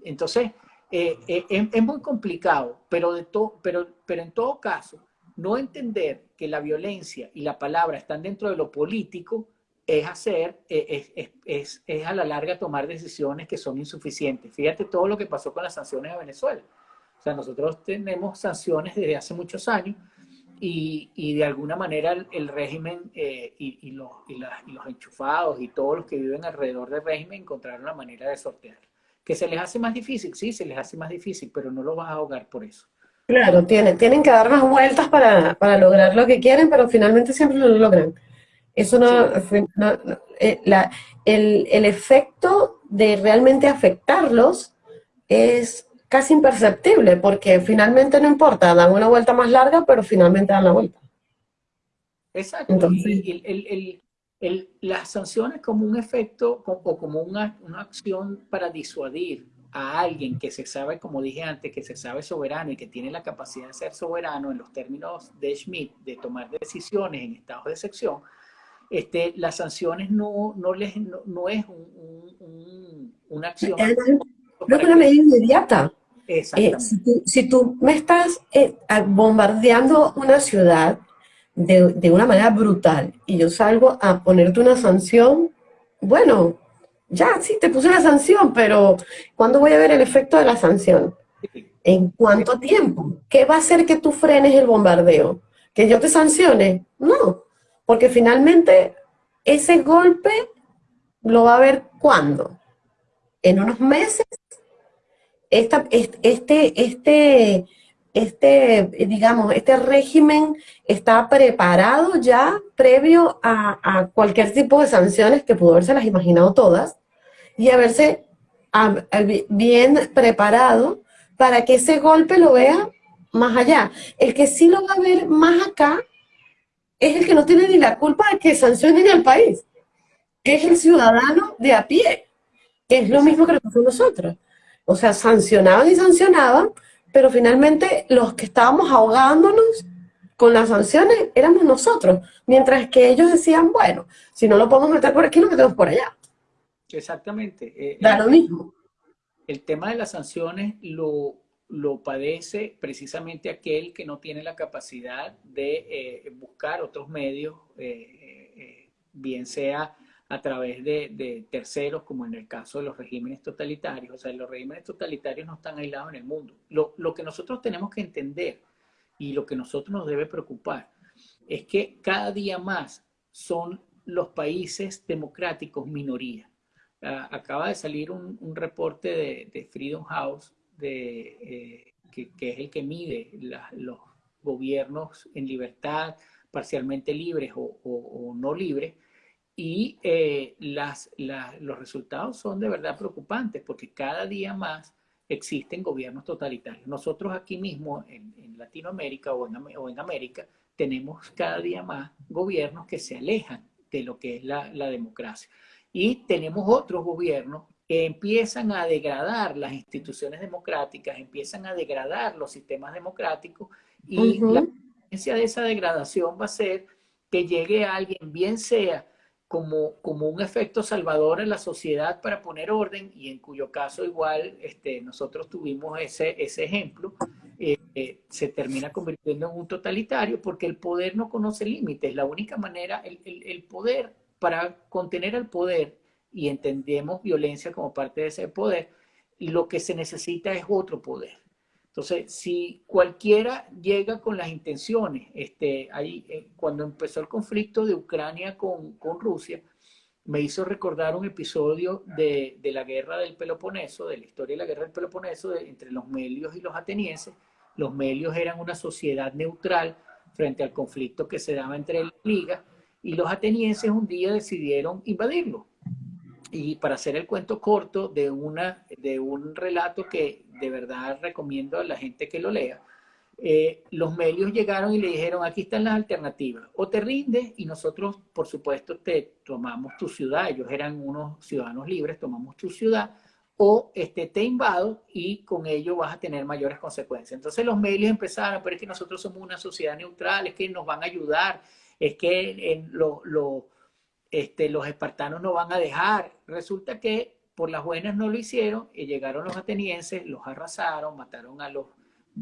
Entonces, eh, eh, es, muy complicado, pero, pero, pero en todo caso, no entender que la violencia y la palabra están dentro de lo político es hacer, es, es, es, a la larga tomar decisiones que son insuficientes. Fíjate todo lo que pasó con las sanciones a Venezuela. O sea, nosotros tenemos sanciones desde hace muchos años, y, de alguna manera el, régimen eh, y, los, los, enchufados y todos los que viven alrededor del régimen encontraron la manera de sortear. ¿Que se les hace más difícil? Sí, se les hace más difícil, pero no lo vas a ahogar por eso. Claro, tienen, tienen que dar más vueltas para, para lograr lo que quieren, pero finalmente siempre lo logran. Eso no, eh, la, el, el efecto de realmente afectarlos es casi imperceptible, porque finalmente no importa, dan una vuelta más larga, pero finalmente dan la vuelta. Exacto. Entonces, las sanciones como un efecto o como una, una, acción para disuadir a alguien que se sabe, como dije antes, que se sabe soberano y que tiene la capacidad de ser soberano en los términos de Schmidt, de tomar decisiones en estados de excepción, este, las sanciones no, no, les, no, es un, una acción... No es una medida inmediata. Eh, si, tú, me estás eh, bombardeando una ciudad de, una manera brutal y yo salgo a ponerte una sanción, bueno, ya sí, te puse una sanción, pero ¿cuándo voy a ver el efecto de la sanción? ¿En cuánto tiempo? ¿Qué va a hacer que tú frenes el bombardeo? ¿Que yo te sancione? No, porque finalmente ese golpe lo va a ver cuándo? ¿En unos meses? esta, este, este, este, digamos, este régimen está preparado ya previo a, cualquier tipo de sanciones que pudo haberse las imaginado todas y haberse bien preparado para que ese golpe lo vea más allá. El que sí lo va a ver más acá es el que no tiene ni la culpa de que sancionen al país, que es el ciudadano de a pie, que es lo mismo que lo nosotros. O sea, sancionaban y sancionaban, pero finalmente los que estábamos ahogándonos con las sanciones éramos nosotros, mientras que ellos decían, bueno, si no lo podemos meter por aquí, lo metemos por allá. Exactamente. Eh, da lo mismo. El tema de las sanciones lo, lo padece precisamente aquel que no tiene la capacidad de eh, buscar otros medios, eh, bien sea a través de, terceros, como en el caso de los regímenes totalitarios. O sea, los regímenes totalitarios no están aislados en el mundo. Lo, lo que nosotros tenemos que entender y lo que nosotros nos debe preocupar es que cada día más son los países democráticos minoría. Ah, acaba de salir un, un reporte de, de, Freedom House, de, eh, que, que, es el que mide los gobiernos en libertad, parcialmente libres o, o, o no libres, y eh, las, los resultados son de verdad preocupantes porque cada día más existen gobiernos totalitarios. Nosotros aquí mismo en, Latinoamérica o en, o en, América tenemos cada día más gobiernos que se alejan de lo que es la, democracia. Y tenemos otros gobiernos que empiezan a degradar las instituciones democráticas, empiezan a degradar los sistemas democráticos y la consecuencia de esa degradación va a ser que llegue alguien, bien sea como, como un efecto salvador en la sociedad para poner orden y en cuyo caso igual este, nosotros tuvimos ese, ese ejemplo, eh, eh, se termina convirtiendo en un totalitario porque el poder no conoce límites. La única manera, el, el, el poder, para contener el poder, y entendemos violencia como parte de ese poder, lo que se necesita es otro poder. Entonces, si cualquiera llega con las intenciones, este, ahí, eh, cuando empezó el conflicto de Ucrania con, Rusia, me hizo recordar un episodio de, de, la guerra del Peloponeso, de la historia de la guerra del Peloponeso, entre los melios y los atenienses. Los melios eran una sociedad neutral frente al conflicto que se daba entre las ligas, y los atenienses un día decidieron invadirlo. Y para hacer el cuento corto de, una, de un relato que de verdad recomiendo a la gente que lo lea, eh, los medios llegaron y le dijeron, aquí están las alternativas, o te rindes y nosotros, por supuesto, te tomamos tu ciudad, ellos eran unos ciudadanos libres, tomamos tu ciudad, o este, te invado y con ello vas a tener mayores consecuencias. Entonces los medios empezaron, pero es que nosotros somos una sociedad neutral, es que nos van a ayudar, es que en lo, este, los espartanos no van a dejar. Resulta que por las buenas no lo hicieron y llegaron los atenienses, los arrasaron, mataron a los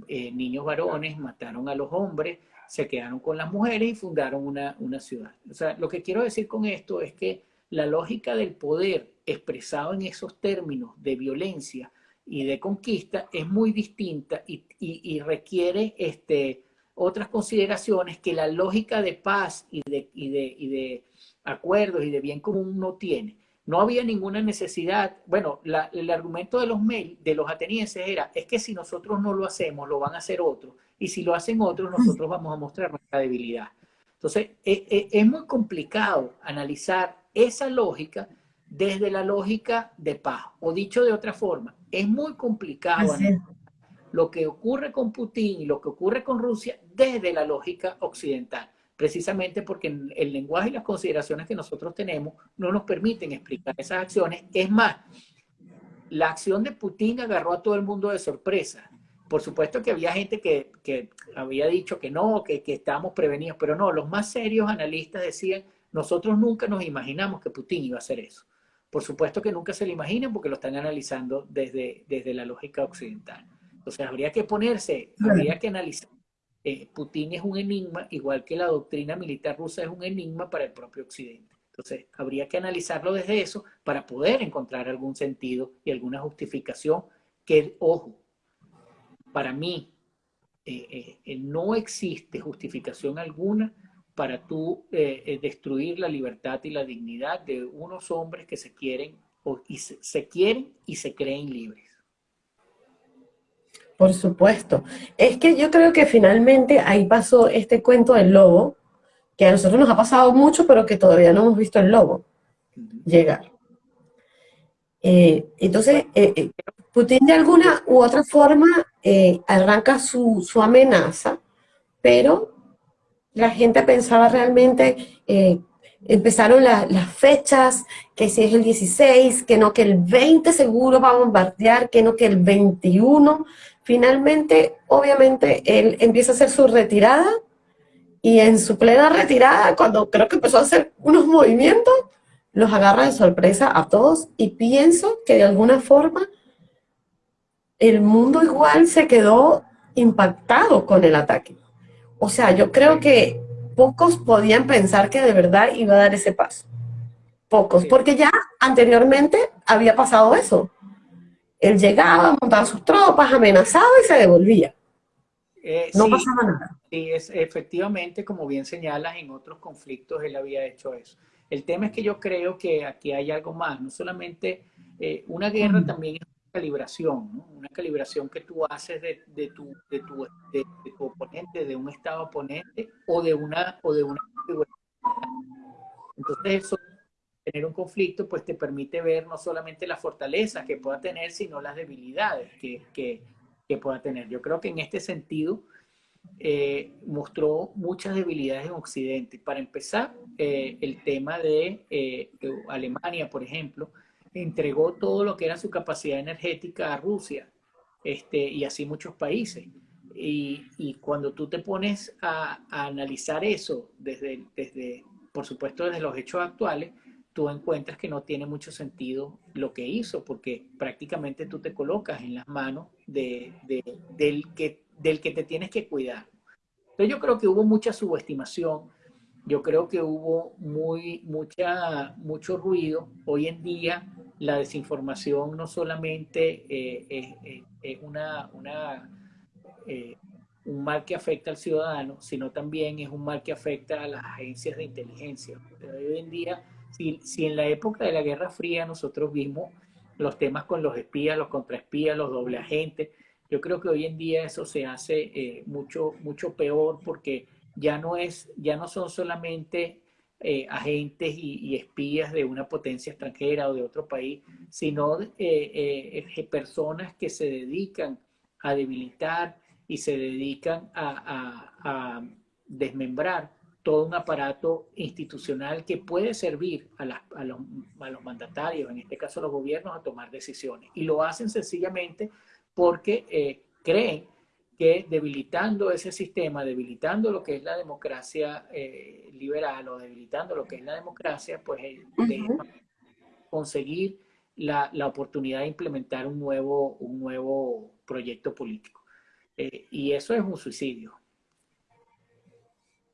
eh, niños varones, mataron a los hombres, se quedaron con las mujeres y fundaron una, una ciudad. O sea, lo que quiero decir con esto es que la lógica del poder expresado en esos términos de violencia y de conquista es muy distinta y, y requiere este, otras consideraciones que la lógica de paz y de, y de, y de acuerdos y de bien común no tiene. No había ninguna necesidad, bueno, el argumento de los, de los atenienses era, es que si nosotros no lo hacemos, lo van a hacer otros, y si lo hacen otros, nosotros vamos a mostrar nuestra debilidad. Entonces, es, e, es muy complicado analizar esa lógica desde la lógica de paz, o dicho de otra forma, es muy complicado lo que ocurre con Putin y lo que ocurre con Rusia desde la lógica occidental, precisamente porque el lenguaje y las consideraciones que nosotros tenemos no nos permiten explicar esas acciones. Es más, la acción de Putin agarró a todo el mundo de sorpresa. Por supuesto que había gente que, que había dicho que no, que, que estábamos prevenidos, pero no, los más serios analistas decían, nosotros nunca nos imaginamos que Putin iba a hacer eso. Por supuesto que nunca se lo imaginan porque lo están analizando desde, desde la lógica occidental. Entonces habría que ponerse, habría que analizar. Eh, Putin es un enigma, igual que la doctrina militar rusa es un enigma para el propio Occidente. Entonces habría que analizarlo desde eso para poder encontrar algún sentido y alguna justificación que, ojo, para mí eh, eh, no existe justificación alguna para tú destruir la libertad y la dignidad de unos hombres que se quieren, o, y se quieren y se creen libres. Por supuesto. Es que yo creo que finalmente ahí pasó este cuento del lobo, que a nosotros nos ha pasado mucho, pero que todavía no hemos visto el lobo llegar. Eh, entonces, eh, eh, Putin de alguna u otra forma arranca su, su, amenaza, pero la gente pensaba realmente, empezaron las fechas, que si es el 16, que no que el 20 seguro va a bombardear, que no que el 21, Finalmente, obviamente, él empieza a hacer su retirada y en su plena retirada, cuando creo que empezó a hacer unos movimientos, los agarra de sorpresa a todos y pienso que de alguna forma el mundo igual se quedó impactado con el ataque. O sea, yo creo que pocos podían pensar que de verdad iba a dar ese paso. Pocos, porque ya anteriormente había pasado eso. Él llegaba, montaba sus tropas, amenazaba y se devolvía. Eh, no pasaba nada. Sí, es, efectivamente, como bien señalas, en otros conflictos él había hecho eso. El tema es que yo creo que aquí hay algo más, no solamente eh, una guerra también es una calibración, ¿no? una calibración que tú haces de, de, tu, de, tu, de, tu, oponente, de un estado oponente o de una o de una entonces eso tener un conflicto, pues te permite ver no solamente las fortalezas que pueda tener, sino las debilidades que, que, que pueda tener. Yo creo que en este sentido eh, mostró muchas debilidades en Occidente. Para empezar, eh, el tema de eh, Alemania, por ejemplo, entregó todo lo que era su capacidad energética a Rusia este, y así muchos países. Y, y cuando tú te pones a, a analizar eso desde, desde, por supuesto, desde los hechos actuales, tú encuentras que no tiene mucho sentido lo que hizo, porque prácticamente tú te colocas en las manos de, del, que, del que te tienes que cuidar. Entonces yo creo que hubo mucha subestimación, yo creo que hubo muy, mucha, mucho ruido. Hoy en día la desinformación no solamente eh, es, una, una un mal que afecta al ciudadano, sino también es un mal que afecta a las agencias de inteligencia. hoy en día, si, si en la época de la Guerra Fría nosotros vimos los temas con los espías, los contraespías, los doble agentes, yo creo que hoy en día eso se hace eh, mucho, mucho peor porque ya no, es, ya no son solamente eh, agentes y, espías de una potencia extranjera o de otro país, sino eh, personas que se dedican a debilitar y se dedican a, desmembrar todo un aparato institucional que puede servir a, los, a, los, mandatarios, en este caso a los gobiernos, a tomar decisiones. Y lo hacen sencillamente porque eh, creen que debilitando ese sistema, debilitando lo que es la democracia eh, liberal o debilitando lo que es la democracia, pues eh, conseguir la, la, oportunidad de implementar un nuevo, un nuevo proyecto político. y eso es un suicidio.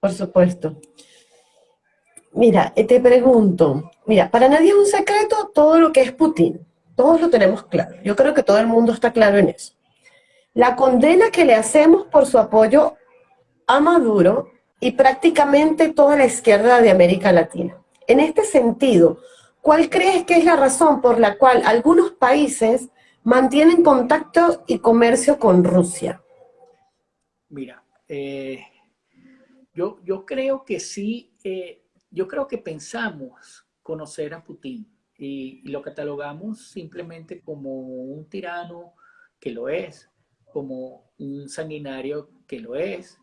Por supuesto. Mira, te pregunto, mira, para nadie es un secreto todo lo que es Putin. Todos lo tenemos claro. Yo creo que todo el mundo está claro en eso. La condena que le hacemos por su apoyo a Maduro y prácticamente toda la izquierda de América Latina. En este sentido, ¿cuál crees que es la razón por la cual algunos países mantienen contacto y comercio con Rusia? Mira, eh, yo, yo creo que sí, eh, yo creo que pensamos conocer a Putin y, lo catalogamos simplemente como un tirano que lo es, como un sanguinario que lo es,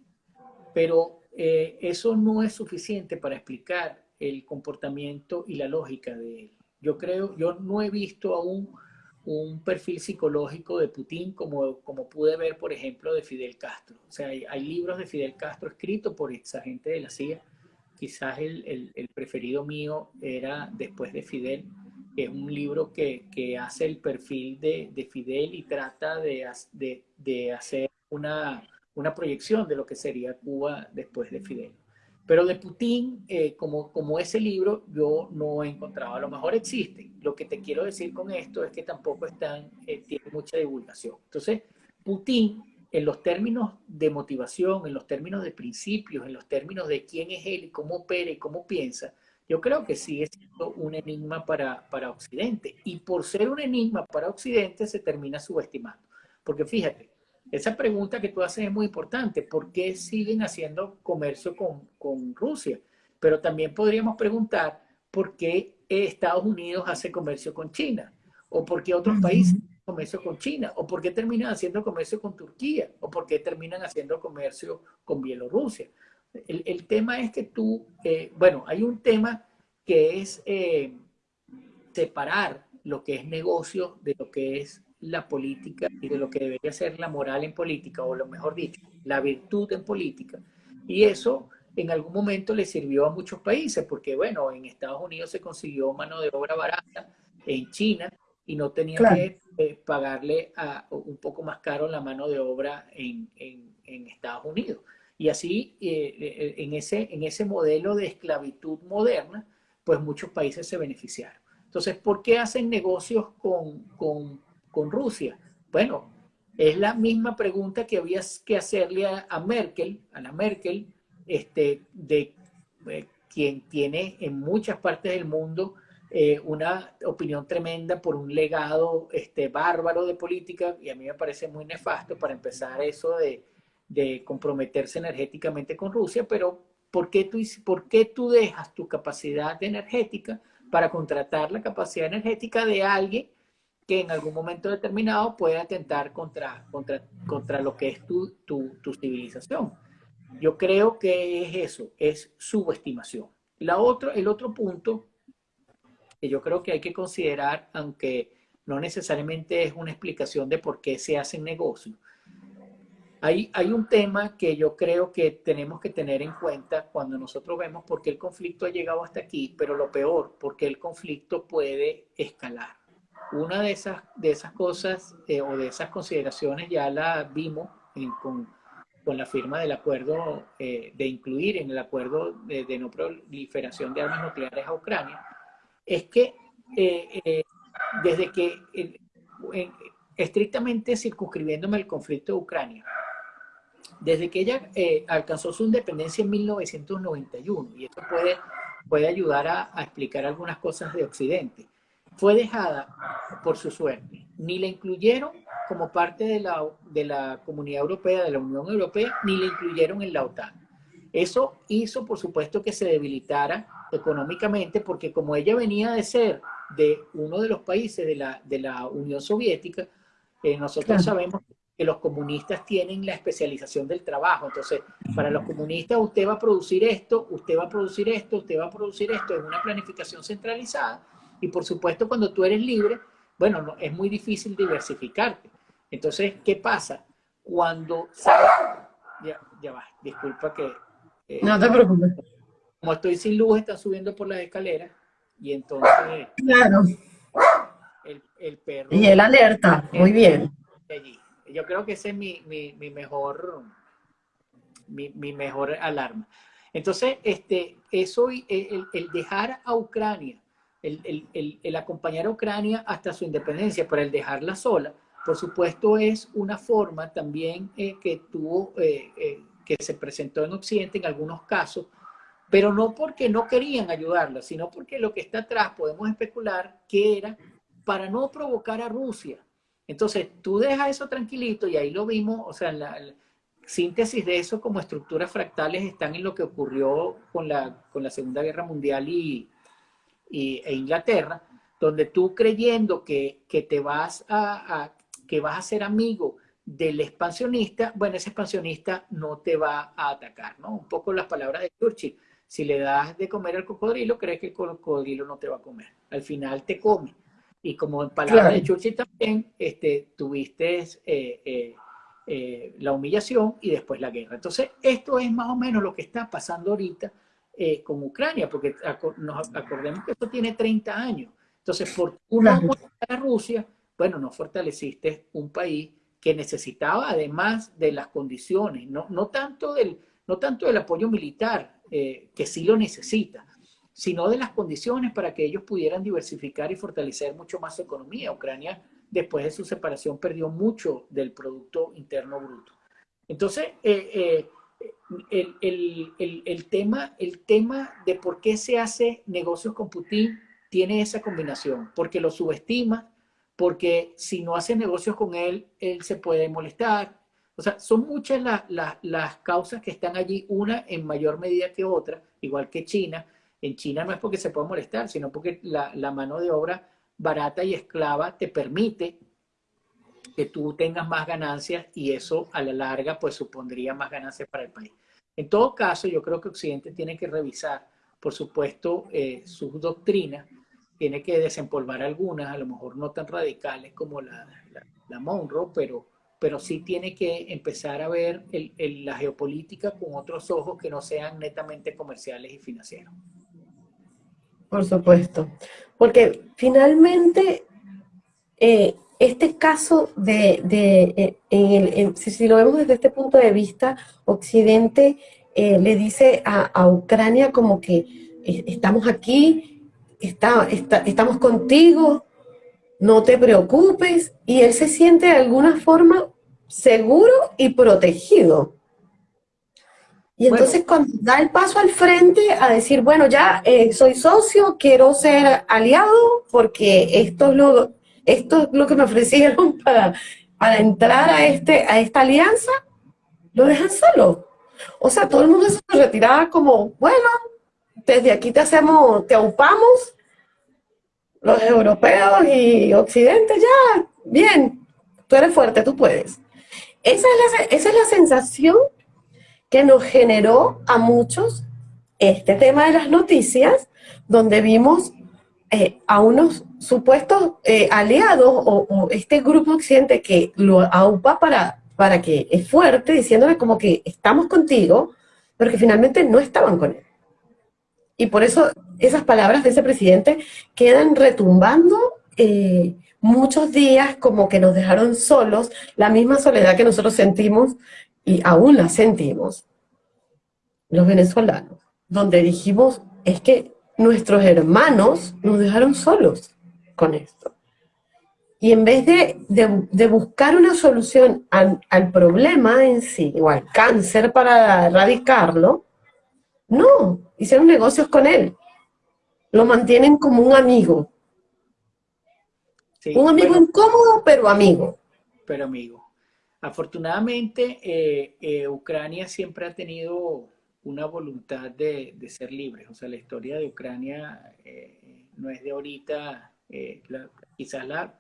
pero eh, eso no es suficiente para explicar el comportamiento y la lógica de él. Yo creo, yo no he visto aún un perfil psicológico de Putin como, como pude ver, por ejemplo, de Fidel Castro. O sea, hay, libros de Fidel Castro escritos por esa gente de la CIA. Quizás el, el, el preferido mío era Después de Fidel, es un libro que, que hace el perfil de, de Fidel y trata de, de, de hacer una, una, proyección de lo que sería Cuba después de Fidel. Pero de Putin, eh, como, como ese libro, yo no he encontrado. A lo mejor existe. Lo que te quiero decir con esto es que tampoco están, eh, mucha divulgación. Entonces, Putin, en los términos de motivación, en los términos de principios, en los términos de quién es él y cómo opera y cómo piensa, yo creo que sigue siendo un enigma para, para Occidente. Y por ser un enigma para Occidente se termina subestimando. Porque fíjate, esa pregunta que tú haces es muy importante. ¿Por qué siguen haciendo comercio con, con Rusia? Pero también podríamos preguntar por qué Estados Unidos hace comercio con China. O por qué otros países hacen comercio con China. O por qué terminan haciendo comercio con Turquía. O por qué terminan haciendo comercio con Bielorrusia. El, tema es que tú, eh, bueno, hay un tema que es eh, separar lo que es negocio de lo que es la política y de lo que debería ser la moral en política, o lo mejor dicho, la virtud en política. Y eso en algún momento le sirvió a muchos países, porque bueno, en Estados Unidos se consiguió mano de obra barata, en China, y no tenía que eh, pagarle a, un poco más caro la mano de obra en, en, en Estados Unidos. Y así, eh, eh, en, ese, en ese modelo de esclavitud moderna, pues muchos países se beneficiaron. Entonces, ¿por qué hacen negocios con, con, con Rusia? Bueno, es la misma pregunta que había que hacerle a, Merkel, a la Merkel, este, de eh, quien tiene en muchas partes del mundo una opinión tremenda por un legado este, bárbaro de política, y a mí me parece muy nefasto para empezar eso de de comprometerse energéticamente con Rusia, pero ¿por qué, tú, ¿por qué tú dejas tu capacidad energética para contratar la capacidad energética de alguien que en algún momento determinado puede atentar contra, contra, contra lo que es tu, tu, tu civilización? Yo creo que es eso, es subestimación. La otro, el otro punto que yo creo que hay que considerar, aunque no necesariamente es una explicación de por qué se hacen negocios, hay, un tema que yo creo que tenemos que tener en cuenta cuando nosotros vemos por qué el conflicto ha llegado hasta aquí, pero lo peor, porque el conflicto puede escalar. Una de esas, de esas cosas eh, o de esas consideraciones ya la vimos con, la firma del acuerdo eh, de incluir en el acuerdo de, no proliferación de armas nucleares a Ucrania, es que eh, desde que, estrictamente circunscribiéndome al conflicto de Ucrania, desde que ella eh, alcanzó su independencia en 1991, y esto puede, puede ayudar a, a, explicar algunas cosas de Occidente, fue dejada por su suerte. Ni la incluyeron como parte de la, de la Comunidad Europea, de la Unión Europea, ni la incluyeron en la OTAN. Eso hizo, por supuesto, que se debilitara económicamente, porque como ella venía de ser de uno de los países de la, de la Unión Soviética, eh, nosotros sabemos que los comunistas tienen la especialización del trabajo. Entonces, para los comunistas usted va a producir esto, usted va a producir esto, usted va a producir esto en una planificación centralizada. Y por supuesto, cuando tú eres libre, bueno, no, es muy difícil diversificarte. Entonces, ¿qué pasa? Cuando. Ya, ya va, disculpa que eh, no te preocupes. Como estoy sin luz, están subiendo por las escaleras y entonces... Claro. El, perro... Y el alerta, muy bien. Yo creo que ese es mi, mejor... Mi, mejor alarma. Entonces, este, eso, el, el dejar a Ucrania, el, el, acompañar a Ucrania hasta su independencia, pero el dejarla sola, por supuesto es una forma también eh, que tuvo eh, que se presentó en Occidente en algunos casos, pero no porque no querían ayudarla, sino porque lo que está atrás podemos especular que era para no provocar a Rusia. Entonces, tú dejas eso tranquilito y ahí lo vimos, o sea, la, síntesis de eso como estructuras fractales están en lo que ocurrió con la, con la Segunda Guerra Mundial y, y e Inglaterra, donde tú creyendo que, que te vas a, a, que vas a ser amigo del expansionista, bueno, ese expansionista no te va a atacar, ¿no? Un poco las palabras de Churchill. Si le das de comer al cocodrilo, crees que el cocodrilo no te va a comer. Al final te come. Y como en palabras de Churchill también, este, tuviste eh, eh, eh, la humillación y después la guerra. Entonces, esto es más o menos lo que está pasando ahorita con Ucrania, porque nos acordemos que esto tiene 30 años. Entonces, por una a Rusia, bueno, no fortaleciste un país que necesitaba además de las condiciones, no, no, tanto, del, no tanto del apoyo militar, eh, que sí lo necesita, sino de las condiciones para que ellos pudieran diversificar y fortalecer mucho más su economía. Ucrania, después de su separación, perdió mucho del Producto Interno Bruto. Entonces, eh, eh, el, el, el, tema, el tema de por qué se hace negocios con Putin tiene esa combinación, porque lo subestima, porque si no hace negocios con él, él se puede molestar. O sea, son muchas las causas que están allí, una en mayor medida que otra, igual que China. En China no es porque se pueda molestar, sino porque la, la mano de obra barata y esclava te permite que tú tengas más ganancias y eso a la larga pues supondría más ganancias para el país. En todo caso, yo creo que Occidente tiene que revisar, por supuesto, eh, sus doctrinas tiene que desempolvar algunas, a lo mejor no tan radicales como la, la, Monroe, pero, pero sí tiene que empezar a ver la geopolítica con otros ojos que no sean netamente comerciales y financieros. Por supuesto, porque finalmente eh, este caso de, de eh, si, lo vemos desde este punto de vista, Occidente eh, le dice a, a Ucrania como que estamos aquí, está, estamos contigo, no te preocupes, y él se siente de alguna forma seguro y protegido. Y entonces cuando da el paso al frente a decir, bueno, ya eh, soy socio, quiero ser aliado, porque esto es lo, esto es lo que me ofrecieron [LAUGHS] para, para entrar a, este, a esta alianza, lo dejan solo. O sea, todo el mundo se retiraba como, bueno, desde aquí te hacemos, te aupamos, los europeos y Occidente, ya, bien, tú eres fuerte, tú puedes. Esa es la, esa es la sensación que nos generó a muchos este tema de las noticias, donde vimos eh, a unos supuestos eh, aliados o, este grupo occidente que lo aupa para, para que es fuerte, diciéndole como que estamos contigo, pero que finalmente no estaban con él. Y por eso esas palabras de ese presidente quedan retumbando eh, muchos días como que nos dejaron solos, la misma soledad que nosotros sentimos y aún la sentimos, los venezolanos, donde dijimos, es que nuestros hermanos nos dejaron solos con esto. y en vez de, buscar una solución al, problema en sí, o al cáncer para erradicarlo, no, hicieron negocios con él. Lo mantienen como un amigo. un amigo incómodo, pero amigo. Pero amigo. Afortunadamente, eh, eh, Ucrania siempre ha tenido una voluntad de, ser libre. O sea, la historia de Ucrania eh, no es de ahorita, quizás la,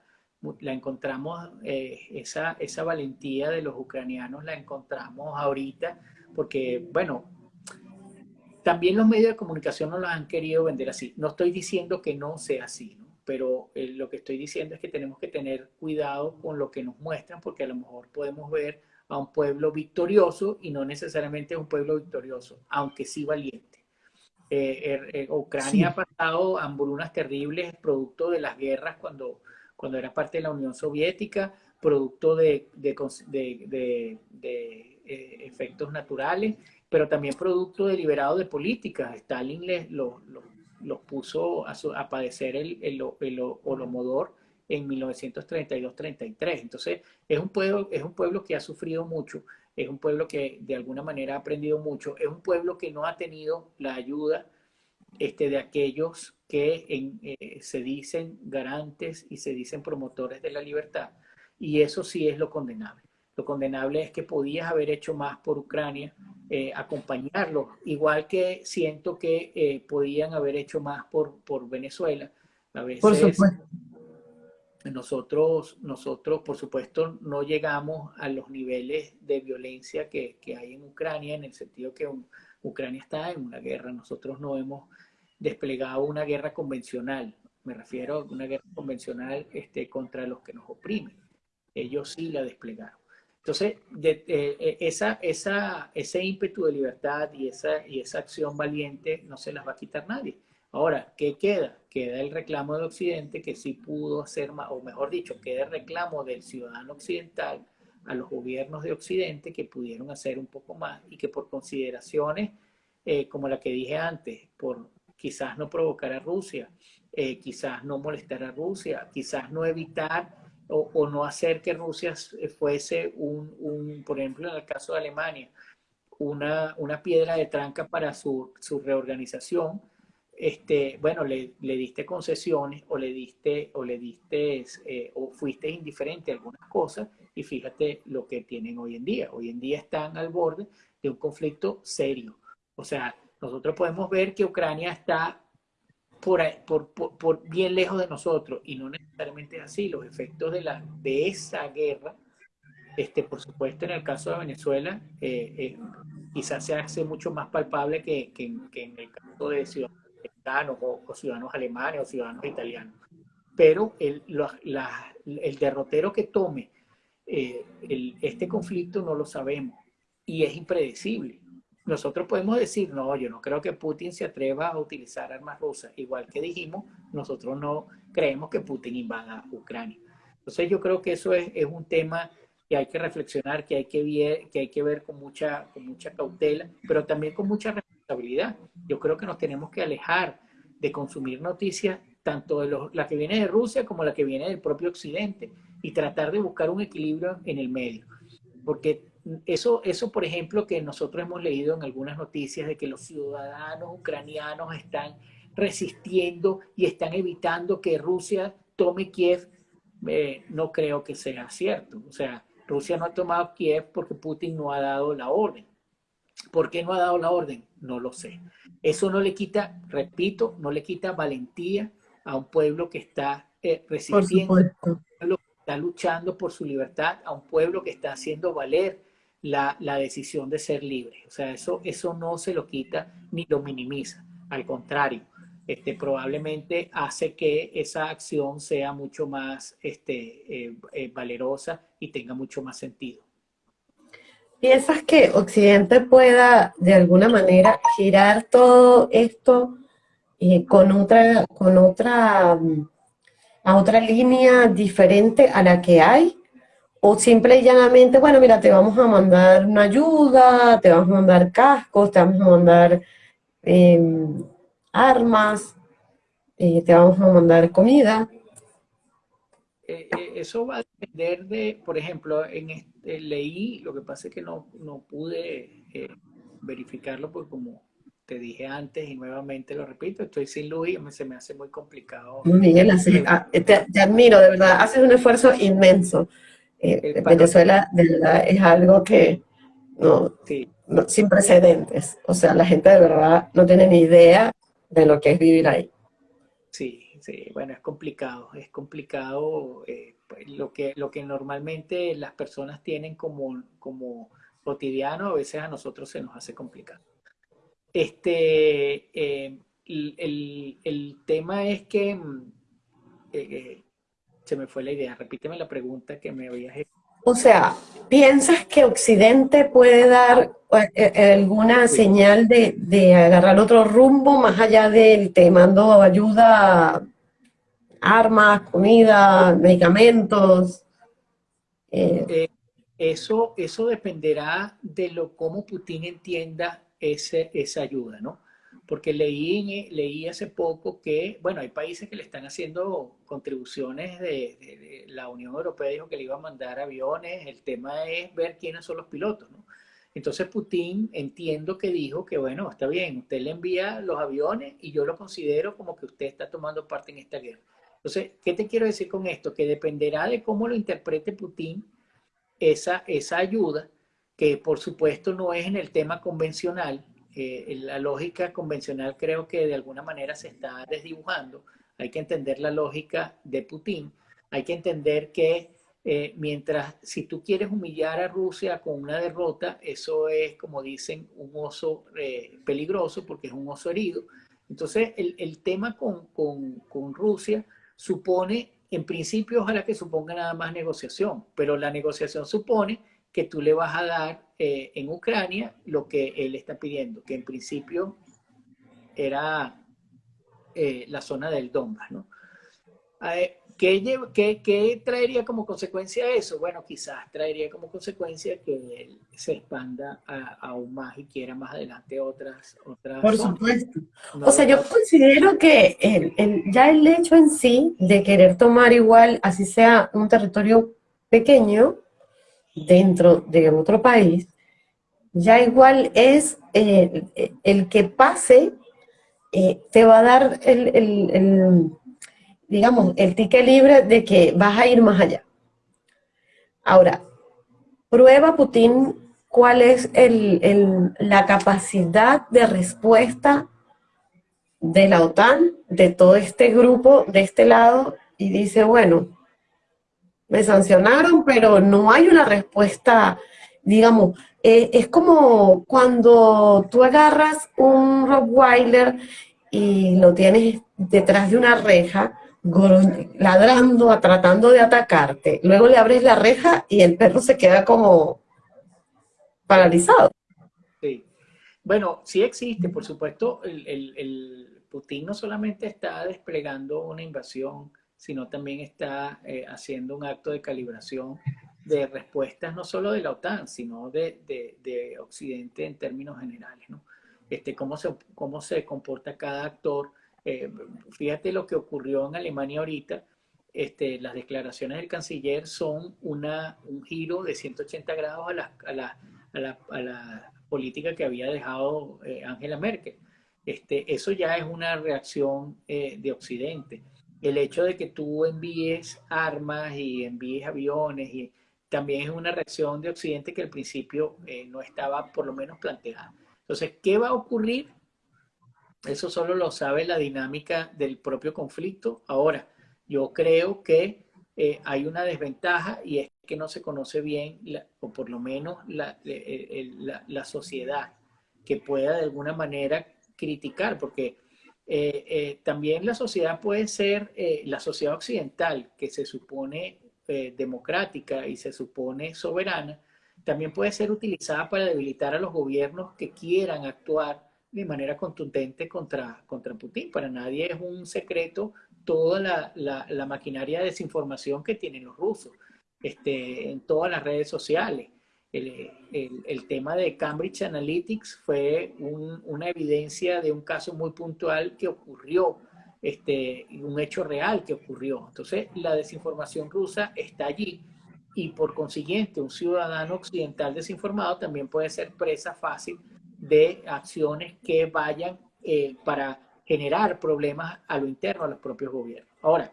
la encontramos, eh, esa, esa valentía de los ucranianos la encontramos ahorita, porque, bueno, también los medios de comunicación no la han querido vender así. No estoy diciendo que no sea así, pero eh, lo que estoy diciendo es que tenemos que tener cuidado con lo que nos muestran, porque a lo mejor podemos ver a un pueblo victorioso y no necesariamente un pueblo victorioso, aunque sí valiente. Eh, er, Ucrania ha pasado hambrunas terribles producto de las guerras cuando cuando era parte de la Unión Soviética, producto de, de, eh, efectos naturales, pero también producto deliberado de políticas. Stalin les, los puso a, padecer el, el, el, holomodor en 1932-33. Entonces, es un, pueblo, es un pueblo que ha sufrido mucho, es un pueblo que de alguna manera ha aprendido mucho, es un pueblo que no ha tenido la ayuda este, de aquellos que eh, se dicen garantes y se dicen promotores de la libertad. Y eso sí es lo condenable. Lo condenable es que podías haber hecho más por Ucrania, eh, acompañarlo, igual que siento que eh, podían haber hecho más por, por Venezuela. A veces, por supuesto. Nosotros, nosotros, por supuesto, no llegamos a los niveles de violencia que, que hay en Ucrania, en el sentido que Ucrania está en una guerra. Nosotros no hemos desplegado una guerra convencional. Me refiero a una guerra convencional este, contra los que nos oprimen. Ellos sí la desplegaron. Entonces, de, eh, esa, esa, ese ímpetu de libertad y esa, y esa acción valiente no se las va a quitar nadie. Ahora, ¿qué queda? Queda el reclamo de Occidente que sí pudo hacer más, o mejor dicho, queda el reclamo del ciudadano occidental a los gobiernos de Occidente que pudieron hacer un poco más y que por consideraciones eh, como la que dije antes, por quizás no provocar a Rusia, eh, quizás no molestar a Rusia, quizás no evitar o, no hacer que Rusia fuese un, por ejemplo, en el caso de Alemania, una, una piedra de tranca para su, su reorganización, este, bueno, le, diste concesiones o le diste, o le diste, eh, o fuiste indiferente a algunas cosas y fíjate lo que tienen hoy en día. Hoy en día están al borde de un conflicto serio. O sea, nosotros podemos ver que Ucrania está por, por, bien lejos de nosotros y no necesariamente es así. Los efectos de, la, de esa guerra, este, por supuesto en el caso de Venezuela, eh, eh, quizás se hace mucho más palpable que, en el caso de ciudadanos o, ciudadanos alemanes o ciudadanos italianos. Pero el, el derrotero que tome eh, este conflicto no lo sabemos y es impredecible nosotros podemos decir, no, yo no creo que Putin se atreva a utilizar armas rusas. Igual que dijimos, nosotros no creemos que Putin invada Ucrania. Entonces yo creo que eso es, es un tema que hay que reflexionar, que hay que, ver, que hay que ver con mucha, con mucha cautela, pero también con mucha responsabilidad. Yo creo que nos tenemos que alejar de consumir noticias, tanto de la que viene de Rusia como la que viene del propio Occidente, y tratar de buscar un equilibrio en el medio. Porque eso, eso, por ejemplo, que nosotros hemos leído en algunas noticias de que los ciudadanos ucranianos están resistiendo y están evitando que Rusia tome Kiev, eh, no creo que sea cierto. O sea, Rusia no ha tomado Kiev porque Putin no ha dado la orden. ¿Por qué no ha dado la orden? No lo sé. Eso no le quita, repito, no le quita valentía a un pueblo que está eh, resistiendo, un pueblo que está luchando por su libertad, a un pueblo que está haciendo valer la, decisión de ser libre. O sea, eso, eso no se lo quita ni lo minimiza. Al contrario, este, probablemente hace que esa acción sea mucho más este, eh, eh, valerosa y tenga mucho más sentido. ¿Piensas que Occidente pueda de alguna manera girar todo esto eh, con otra, con otra, a otra línea diferente a la que hay? O simple y llanamente, bueno, mira, te vamos a mandar una ayuda, te vamos a mandar cascos, te vamos a mandar em, armas, eh, te vamos a mandar comida. eh, eso va a depender de, por ejemplo, en este, leí, lo que pasa es que no, no pude eh, verificarlo porque como te dije antes y nuevamente lo repito, estoy sin luz y se me hace muy complicado. Miguel, ah, te, admiro, de verdad, haces un esfuerzo inmenso. Venezuela, de verdad, es algo que no, sin precedentes. O sea, la gente de verdad no tiene ni idea de lo que es vivir ahí. Sí, sí, bueno, es complicado, es complicado eh, pues, lo, que, lo que normalmente las personas tienen como, como cotidiano, a veces a nosotros se nos hace complicado. Este, eh, el, tema es que, mm, eh, se me fue la idea, repíteme la pregunta que me habías hecho. O sea, ¿piensas que Occidente puede dar eh, eh, alguna señal de, agarrar otro rumbo más allá del te mando ayuda, armas, comida, medicamentos? Eh, eso, eso dependerá de lo cómo Putin entienda ese, esa ayuda, ¿no? porque leí, leí hace poco que, bueno, hay países que le están haciendo contribuciones de, la Unión Europea, dijo que le iba a mandar aviones, el tema es ver quiénes son los pilotos, ¿no? Entonces Putin entiendo que dijo que, bueno, está bien, usted le envía los aviones y yo lo considero como que usted está tomando parte en esta guerra. Entonces, ¿qué te quiero decir con esto? Que dependerá de cómo lo interprete Putin esa, esa ayuda, que por supuesto no es en el tema convencional, eh, la lógica convencional creo que de alguna manera se está desdibujando. Hay que entender la lógica de Putin. Hay que entender que eh, mientras si tú quieres humillar a Rusia con una derrota, eso es, como dicen, un oso eh, peligroso porque es un oso herido. Entonces, el, el tema con, con, con Rusia supone, en principio, ojalá que suponga nada más negociación, pero la negociación supone que tú le vas a dar eh, en Ucrania lo que él está pidiendo, que en principio era eh, la zona del Donbass, ¿no? ¿Qué, traería como consecuencia eso? Bueno, quizás traería como consecuencia que él se expanda aún más y quiera más adelante otras, otras Por supuesto. o sea, yo considero que ya el hecho en sí de querer tomar igual, así sea un territorio pequeño, dentro de otro país, ya igual es eh, el que pase, eh, te va a dar el, digamos, el ticket libre de que vas a ir más allá. Ahora, prueba Putin cuál es la capacidad de respuesta de la OTAN, de todo este grupo, de este lado, y dice, bueno, me sancionaron, pero no hay una respuesta, digamos, eh, es como cuando tú agarras un Rottweiler y lo tienes detrás de una reja, ladrando, tratando de atacarte. Luego le abres la reja y el perro se queda como paralizado. Sí. Bueno, sí existe, por supuesto, el, el Putin no solamente está desplegando una invasión sino también está eh, haciendo un acto de calibración de respuestas no solo de la OTAN, sino de, de, Occidente en términos generales, ¿no? Este, cómo, se, cómo se comporta cada actor. Eh, fíjate lo que ocurrió en Alemania ahorita, este, las declaraciones del canciller son un giro de 180 grados a la, política que había dejado eh, Angela Merkel. Este, eso ya es una reacción de Occidente el hecho de que tú envíes armas y envíes aviones también es una reacción de Occidente que al principio eh, no estaba por lo menos planteada. Entonces, ¿qué va a ocurrir? Eso solo lo sabe la dinámica del propio conflicto. Ahora, yo creo que eh, hay una desventaja y es que no se conoce bien, o por lo menos la, la, la sociedad, que pueda de alguna manera criticar, porque eh, eh, también la sociedad puede ser eh, la sociedad occidental, que se supone democrática y se supone soberana, también puede ser utilizada para debilitar a los gobiernos que quieran actuar de manera contundente contra, contra Putin. Para nadie es un secreto toda la, la, maquinaria de desinformación que tienen los rusos este, en todas las redes sociales el, tema de Cambridge Analytics fue una evidencia de un caso muy puntual que ocurrió este, un hecho real que ocurrió. Entonces, la desinformación rusa está allí y por consiguiente un ciudadano occidental desinformado también puede ser presa fácil de acciones que vayan eh, para generar problemas a lo interno a los propios gobiernos. Ahora,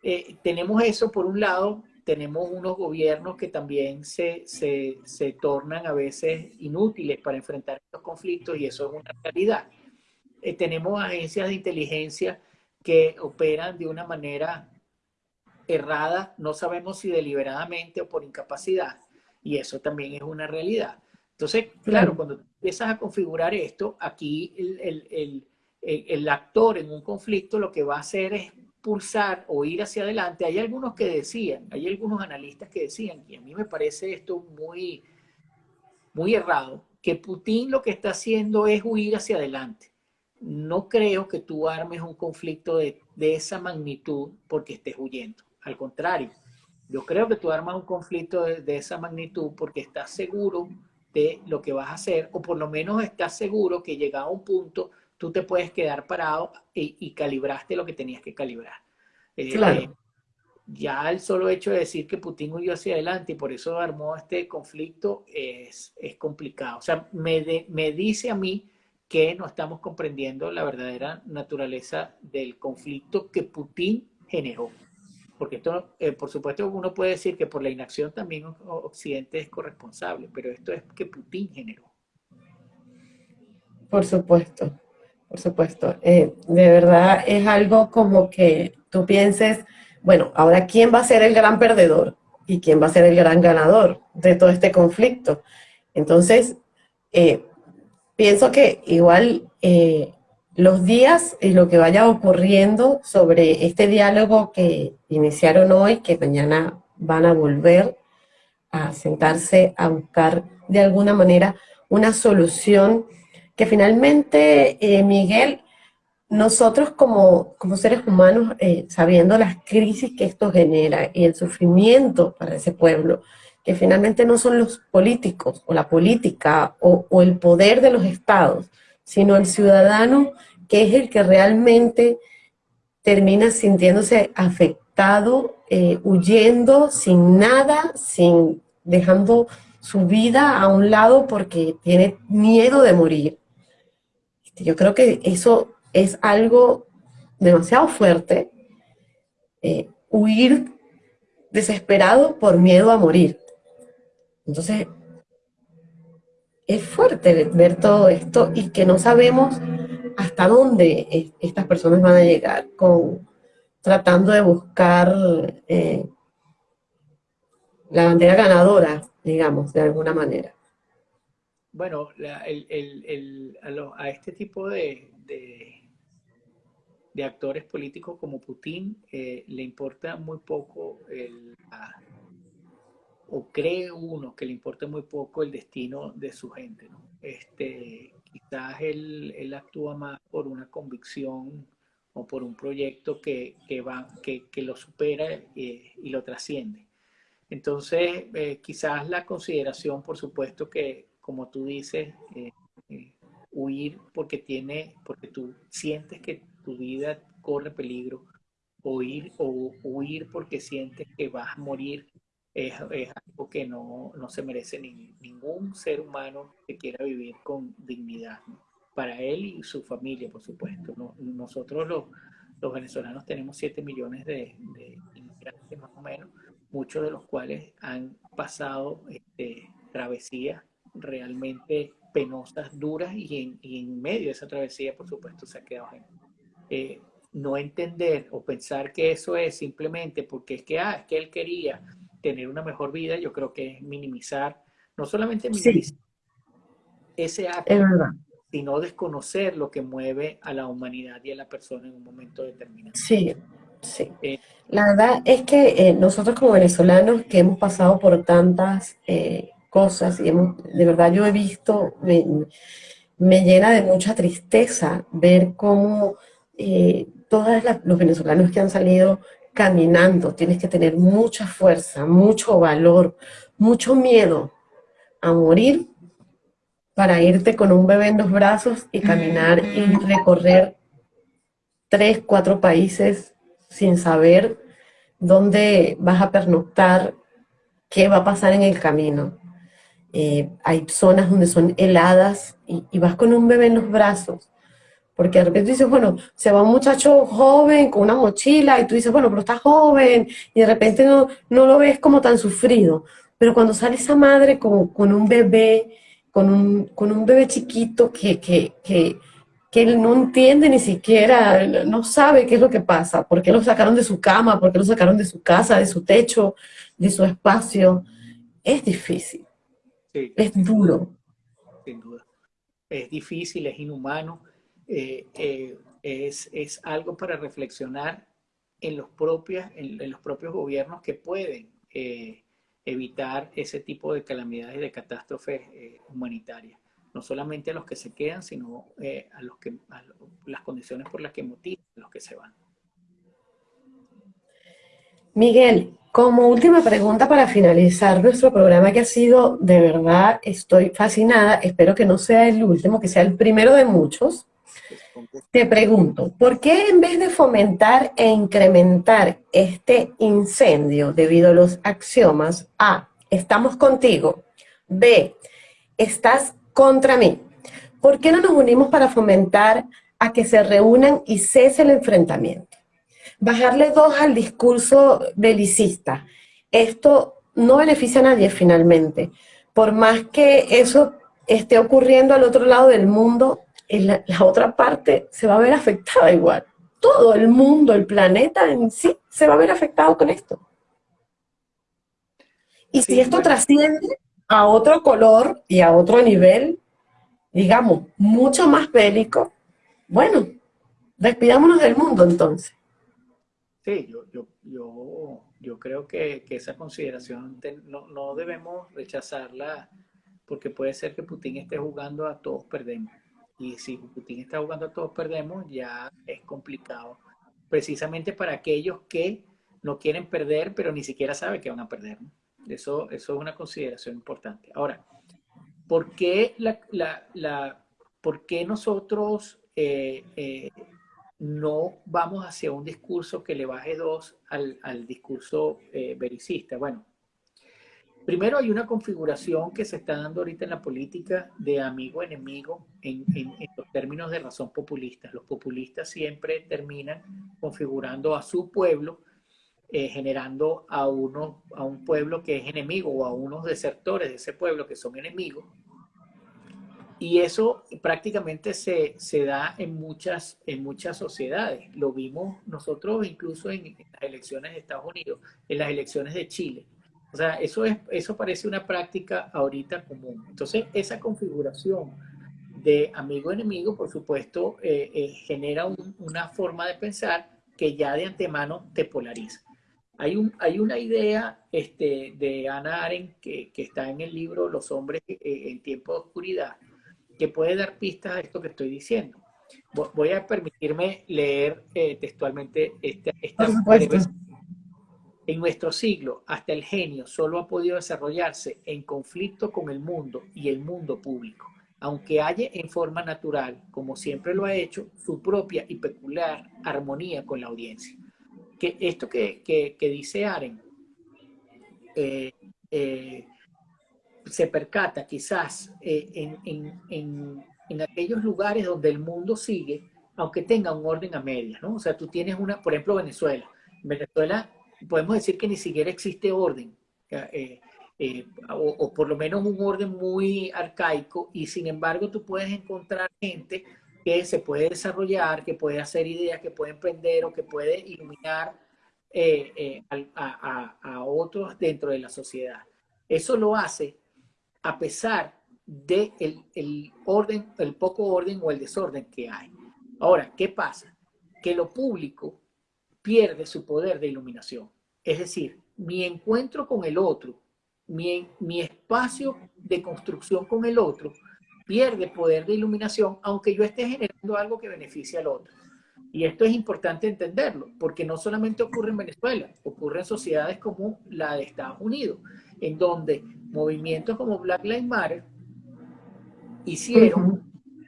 eh, tenemos eso por un lado, tenemos unos gobiernos que también se, se, se, tornan a veces inútiles para enfrentar estos conflictos y eso es una realidad. Eh, tenemos agencias de inteligencia que operan de una manera errada, no sabemos si deliberadamente o por incapacidad, y eso también es una realidad. Entonces, claro, cuando empiezas a configurar esto, aquí el, el, el, el, actor en un conflicto lo que va a hacer es pulsar o ir hacia adelante. Hay algunos que decían, hay algunos analistas que decían, y a mí me parece esto muy, muy errado, que Putin lo que está haciendo es huir hacia adelante. No creo que tú armes un conflicto de, de esa magnitud porque estés huyendo. Al contrario, yo creo que tú armas un conflicto de, esa magnitud porque estás seguro de lo que vas a hacer, o por lo menos estás seguro que llegado a un punto tú te puedes quedar parado y, calibraste lo que tenías que calibrar. Eh, claro. ya el solo hecho de decir que Putin huyó hacia adelante y por eso armó este conflicto es, es complicado. O sea, me, me dice a mí que no estamos comprendiendo la verdadera naturaleza del conflicto que Putin generó porque esto, eh, por supuesto, uno puede decir que por la inacción también Occidente es corresponsable, pero esto es que Putin generó. Por supuesto, por supuesto. Eh, de verdad es algo como que tú pienses, bueno, ahora quién va a ser el gran perdedor y quién va a ser el gran ganador de todo este conflicto. Entonces, eh, pienso que igual los días y lo que vaya ocurriendo sobre este diálogo que iniciaron hoy, que mañana van a volver a sentarse a buscar de alguna manera una solución que finalmente, eh, Miguel, nosotros como, como seres humanos, eh, sabiendo las crisis que esto genera y el sufrimiento para ese pueblo, que finalmente no son los políticos o la política o, o el poder de los estados, sino el ciudadano que es el que realmente termina sintiéndose afectado, eh, huyendo sin nada, sin dejando su vida a un lado porque tiene miedo de morir. Yo creo que eso es algo demasiado fuerte, eh, huir desesperado por miedo a morir. Entonces, es fuerte ver todo esto y que no sabemos hasta dónde estas personas van a llegar con tratando de buscar eh, la bandera ganadora, digamos, de alguna manera. Bueno, a, este tipo de, actores políticos como Putin eh, le importa muy poco el, o cree uno que le importa muy poco el destino de su gente. Este, quizás él, él actúa más por una convicción o por un proyecto que, que va, que, que, lo supera eh, y lo trasciende. Entonces, eh, quizás la consideración, por supuesto que, como tú dices, eh, huir porque tiene, porque tú sientes que tu vida corre peligro, o ir, o huir porque sientes que vas a morir es, algo que no, no se merece ni, ningún ser humano que quiera vivir con dignidad, para él y su familia, por supuesto. nosotros los, los, venezolanos tenemos 7 millones de, inmigrantes más o menos, muchos de los cuales han pasado este, travesías realmente penosas, duras, y en, y en, medio de esa travesía, por supuesto, se ha quedado gente. Eh, no entender o pensar que eso es simplemente porque es que, ah, es que él quería tener una mejor vida, yo creo que es minimizar, no solamente minimizar ese acto, sino desconocer lo que mueve a la humanidad y a la persona en un momento determinado. Sí, sí. Eh, la verdad es que eh, nosotros como venezolanos que hemos pasado por tantas eh, cosas y hemos, de verdad yo he visto, me, me llena de mucha tristeza ver cómo todos los venezolanos que han salido caminando, tienes que tener mucha fuerza, mucho valor, mucho miedo a morir para irte con un bebé en los brazos y caminar y recorrer tres, cuatro países sin saber dónde vas a pernoctar, qué va a pasar en el camino. Eh, hay zonas donde son heladas y, vas con un bebé en los brazos. Porque de repente dices, bueno, se va un muchacho joven con una mochila y tú dices, bueno, pero está joven y de repente no, no lo ves como tan sufrido. Pero cuando sale esa madre con, con un bebé, con un, con un bebé chiquito que, que, que, que él no entiende ni siquiera, no sabe qué es lo que pasa, por qué lo sacaron de su cama, por qué lo sacaron de su casa, de su techo, de su espacio, es difícil. es duro. Sin duda. Es difícil, es inhumano, eh, eh, es, es, algo para reflexionar en los, propios, en, los propios gobiernos que pueden eh, evitar ese tipo de calamidades y de catástrofes humanitarias no solamente a los que se quedan, sino eh, a, los que, las condiciones por las que motivan a los que se van. Miguel, como última pregunta para finalizar nuestro programa que ha sido, de verdad, estoy fascinada, espero que no sea el último, que sea el primero de muchos. Te pregunto, ¿por qué en vez de fomentar e incrementar este incendio debido a los axiomas A, estamos contigo, B, estás contra mí. ¿Por qué no nos unimos para fomentar a que se reúnan y cese el enfrentamiento? Bajarle dos al discurso belicista. Esto no beneficia a nadie finalmente. Por más que eso esté ocurriendo al otro lado del mundo, en la, otra parte se va a ver afectada igual. Todo el mundo, el planeta en sí, se va a ver afectado con esto. Y si esto trasciende a otro color y a otro nivel, digamos, mucho más bélico, bueno, despidámonos del mundo entonces. Sí, yo, yo, yo, yo creo que, que, esa consideración no, no, debemos rechazarla porque puede ser que Putin esté jugando a todos perdemos. Y si Putin está jugando a todos perdemos, ya es complicado. Precisamente para aquellos que no quieren perder, pero ni siquiera saben que van a perder. Eso, eso es una consideración importante. Ahora, ¿por qué, la, la, ¿por qué nosotros eh, eh, no vamos hacia un discurso que le baje dos al, al discurso eh, vericista? Bueno, primero hay una configuración que se está dando ahorita en la política de amigo-enemigo en, los términos de razón populista. Los populistas siempre terminan configurando a su pueblo eh, generando a, uno, a un pueblo que es enemigo o a unos desertores de ese pueblo que son enemigos. Y eso prácticamente se, se da en muchas, en muchas sociedades. Lo vimos nosotros incluso en, las elecciones de Estados Unidos, en las elecciones de Chile. O sea, eso, es, eso parece una práctica ahorita común. Entonces, esa configuración de amigo-enemigo, por supuesto, eh, eh, genera una forma de pensar que ya de antemano te polariza. Hay, un, hay una idea este, de Ana Arendt que, que, está en el libro Los hombres eh, en tiempo de oscuridad, que puede dar pistas a esto que estoy diciendo. Voy a permitirme leer eh, textualmente esta, esta En nuestro siglo, hasta el genio solo ha podido desarrollarse en conflicto con el mundo y el mundo público, aunque haya en forma natural, como siempre lo ha hecho, su propia y peculiar armonía con la audiencia que esto que, que, dice Aren eh, eh, se percata quizás eh, en, en, en, aquellos lugares donde el mundo sigue, aunque tenga un orden a medias, ¿no? O sea, tú tienes una, por ejemplo, Venezuela. En Venezuela podemos decir que ni siquiera existe orden, o, o, por lo menos un orden muy arcaico, y sin embargo tú puedes encontrar gente que se puede desarrollar, que puede hacer ideas, que puede emprender o que puede iluminar eh, eh, a, otros dentro de la sociedad. Eso lo hace a pesar de el, orden, el poco orden o el desorden que hay. Ahora, ¿qué pasa? Que lo público pierde su poder de iluminación. Es decir, mi encuentro con el otro, mi, mi espacio de construcción con el otro, pierde poder de iluminación, aunque yo esté generando algo que beneficie al otro. Y esto es importante entenderlo, porque no solamente ocurre en Venezuela, ocurre en sociedades como la de Estados Unidos, en donde movimientos como Black Lives Matter hicieron,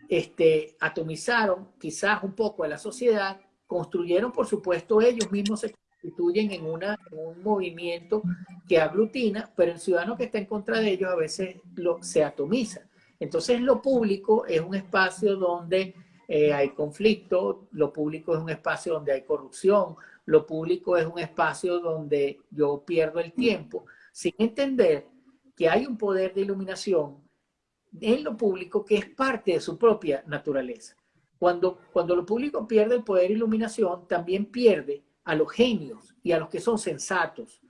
este, atomizaron quizás un poco a la sociedad construyeron, por supuesto, ellos mismos se constituyen en, una, un movimiento que aglutina, pero el ciudadano que está en contra de ellos a veces lo, se atomiza. Entonces lo público es un espacio donde eh, hay conflicto, lo público es un espacio donde hay corrupción, lo público es un espacio donde yo pierdo el tiempo, sin entender que hay un poder de iluminación en lo público que es parte de su propia naturaleza. Cuando, cuando lo público pierde el poder de iluminación, también pierde a los genios y a los que son sensatos,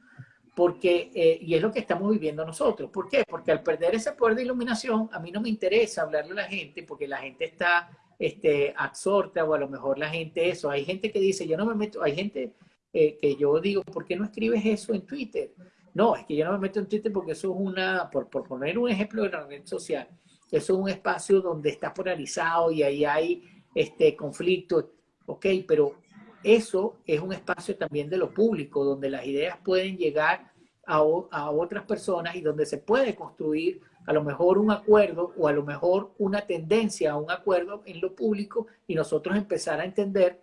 porque, eh, y es lo que estamos viviendo nosotros. ¿Por qué? Porque al perder ese poder de iluminación, a mí no me interesa hablarle a la gente, porque la gente está este, absorta, o a lo mejor la gente eso. Hay gente que dice, yo no me meto, hay gente eh, que yo digo, ¿por qué no escribes eso en Twitter? No, es que yo no me meto en Twitter porque eso es una, por, por poner un ejemplo de la red social, eso es un espacio donde está polarizado y ahí hay este conflicto, ok, pero eso es un espacio también de lo público, donde las ideas pueden llegar a, a, otras personas y donde se puede construir a lo mejor un acuerdo o a lo mejor una tendencia a un acuerdo en lo público y nosotros empezar a entender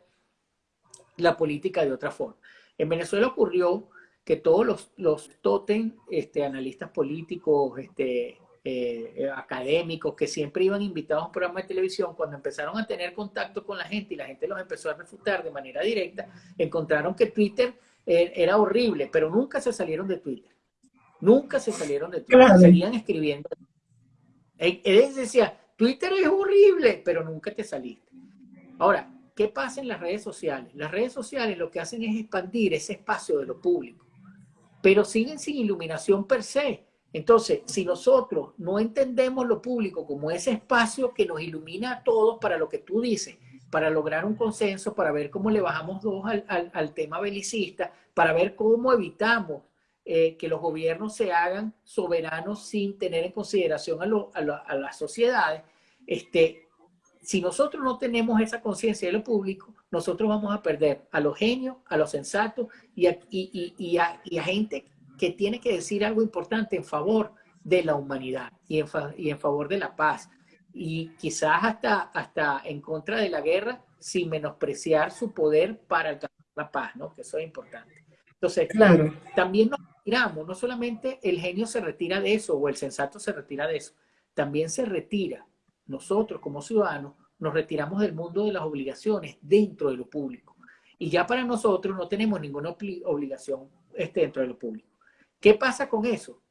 la política de otra forma. En Venezuela ocurrió que todos los, los totem, este, analistas políticos, este, eh, eh, académicos que siempre iban invitados a un programa de televisión, cuando empezaron a tener contacto con la gente y la gente los empezó a refutar de manera directa, encontraron que Twitter eh, era horrible, pero nunca se salieron de Twitter. Nunca se salieron de Twitter, seguían escribiendo. Él decía, Twitter es horrible, pero nunca te saliste. Ahora, ¿qué pasa en las redes sociales? Las redes sociales lo que hacen es expandir ese espacio de lo público, pero siguen sin iluminación per se. Entonces, si nosotros no entendemos lo público como ese espacio que nos ilumina a todos para lo que tú dices, para lograr un consenso, para ver cómo le bajamos dos al, tema belicista, para ver cómo evitamos eh, que los gobiernos se hagan soberanos sin tener en consideración a, las sociedades, este, si nosotros no tenemos esa conciencia de lo público, nosotros vamos a perder a los genios, a los sensatos y a, y a gente que tiene que decir algo importante en favor de la humanidad y en, y en favor de la paz. Y quizás hasta, hasta en contra de la guerra sin menospreciar su poder para alcanzar la paz, ¿no? Que eso es importante. Entonces, claro. también nos retiramos, no solamente el genio se retira de eso o el sensato se retira de eso, también se retira, nosotros como ciudadanos, nos retiramos del mundo de las obligaciones dentro de lo público. Y ya para nosotros no tenemos ninguna obligación este, dentro de lo público. ¿Qué pasa con eso?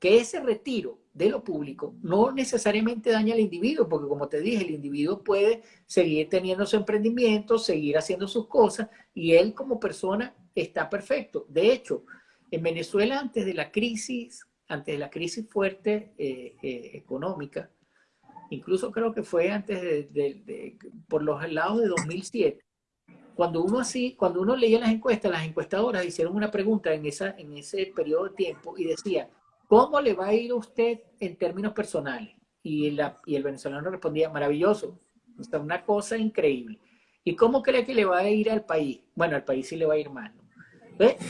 Que ese retiro de lo público no necesariamente daña al individuo, porque como te dije, el individuo puede seguir teniendo su emprendimiento, seguir haciendo sus cosas, y él como persona está perfecto. De hecho, en Venezuela antes de la crisis, antes de la crisis fuerte eh, eh, económica, incluso creo que fue antes de, por los lados de 2007, cuando uno así, cuando uno leía las encuestas, las encuestadoras hicieron una pregunta en, esa, en ese periodo de tiempo y decía, ¿cómo le va a ir a usted en términos personales? Y, la, y el venezolano respondía, maravilloso, está una cosa increíble. ¿Y cómo cree que le va a ir al país? Bueno, al país sí le va a ir mal.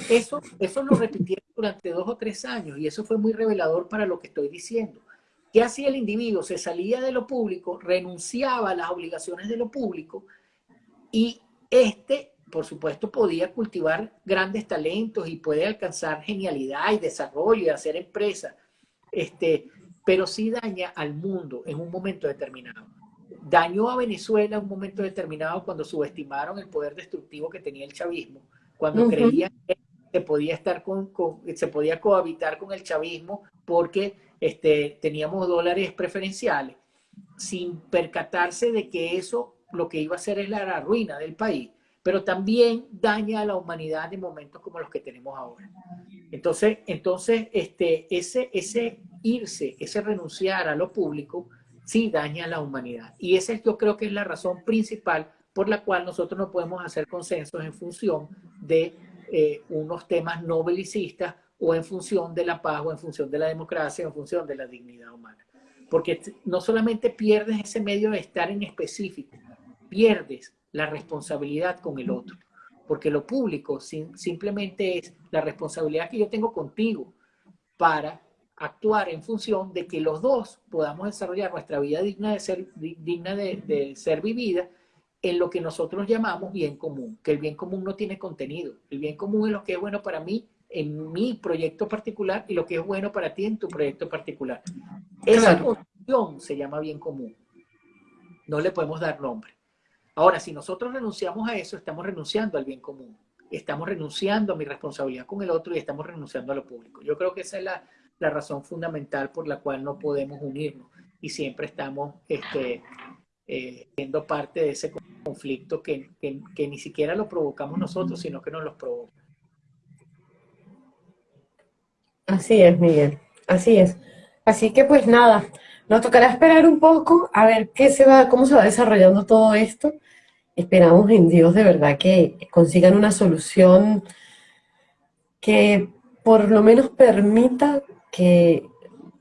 Eso, eso lo repitieron durante dos o tres años y eso fue muy revelador para lo que estoy diciendo. ¿Qué hacía el individuo? Se salía de lo público, renunciaba a las obligaciones de lo público y este, por supuesto, podía cultivar grandes talentos y puede alcanzar genialidad y desarrollo y hacer empresa, este, pero sí daña al mundo en un momento determinado. Dañó a Venezuela en un momento determinado cuando subestimaron el poder destructivo que tenía el chavismo, cuando creían que se podía estar con, se podía cohabitar con el chavismo porque este, teníamos dólares preferenciales, sin percatarse de que eso lo que iba a hacer es la ruina del país, pero también daña a la humanidad en momentos como los que tenemos ahora. Entonces, entonces este, ese, ese irse, ese renunciar a lo público, sí daña a la humanidad. Y esa yo creo que es la razón principal por la cual nosotros no podemos hacer consensos en función de eh, unos temas no belicistas o en función de la paz o en función de la democracia o en función de la dignidad humana. Porque no solamente pierdes ese medio de estar en específico, pierdes la responsabilidad con el otro. Porque lo público simplemente es la responsabilidad que yo tengo contigo para actuar en función de que los dos podamos desarrollar nuestra vida digna de ser, digna de, ser vivida en lo que nosotros llamamos bien común, que el bien común no tiene contenido. El bien común es lo que es bueno para mí en mi proyecto particular y lo que es bueno para ti en tu proyecto particular. Esa condición se llama bien común. No le podemos dar nombre. Ahora, si nosotros renunciamos a eso, estamos renunciando al bien común. Estamos renunciando a mi responsabilidad con el otro y estamos renunciando a lo público. Yo creo que esa es la, razón fundamental por la cual no podemos unirnos y siempre estamos este, eh, siendo parte de ese conflicto que, que, ni siquiera lo provocamos nosotros, sino que nos los provoca. Así es, Miguel, así es. Así que pues nada, nos tocará esperar un poco a ver qué se va, cómo se va desarrollando todo esto. Esperamos en Dios de verdad que consigan una solución que por lo menos permita que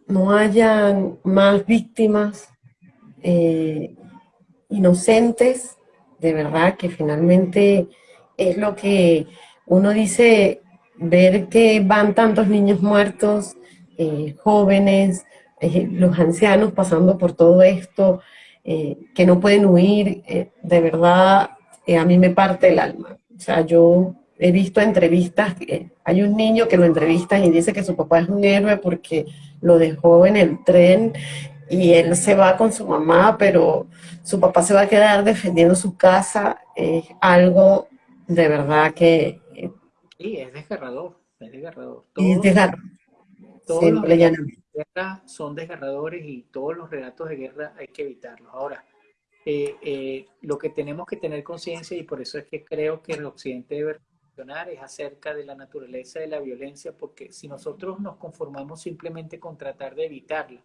no hayan más víctimas eh, inocentes, de verdad, que finalmente es lo que uno dice, ver que van tantos niños muertos, eh, jóvenes, eh, los ancianos pasando por todo esto, que no pueden huir, de verdad, a mí me parte el alma. O sea, yo he visto entrevistas, hay un niño que lo entrevistan y dice que su papá es un héroe porque lo dejó en el tren y él se va con su mamá, pero su papá se va a quedar defendiendo su casa. Es algo de verdad que... Sí, es desgarrador, es desgarrador. es desgarrador. Los relatos de guerra son desgarradores y todos los relatos de guerra hay que evitarlos. Ahora, eh, eh, lo que tenemos que tener conciencia, y por eso es que creo que el Occidente debe es acerca de la naturaleza de la violencia, porque si nosotros nos conformamos simplemente con tratar de evitarla,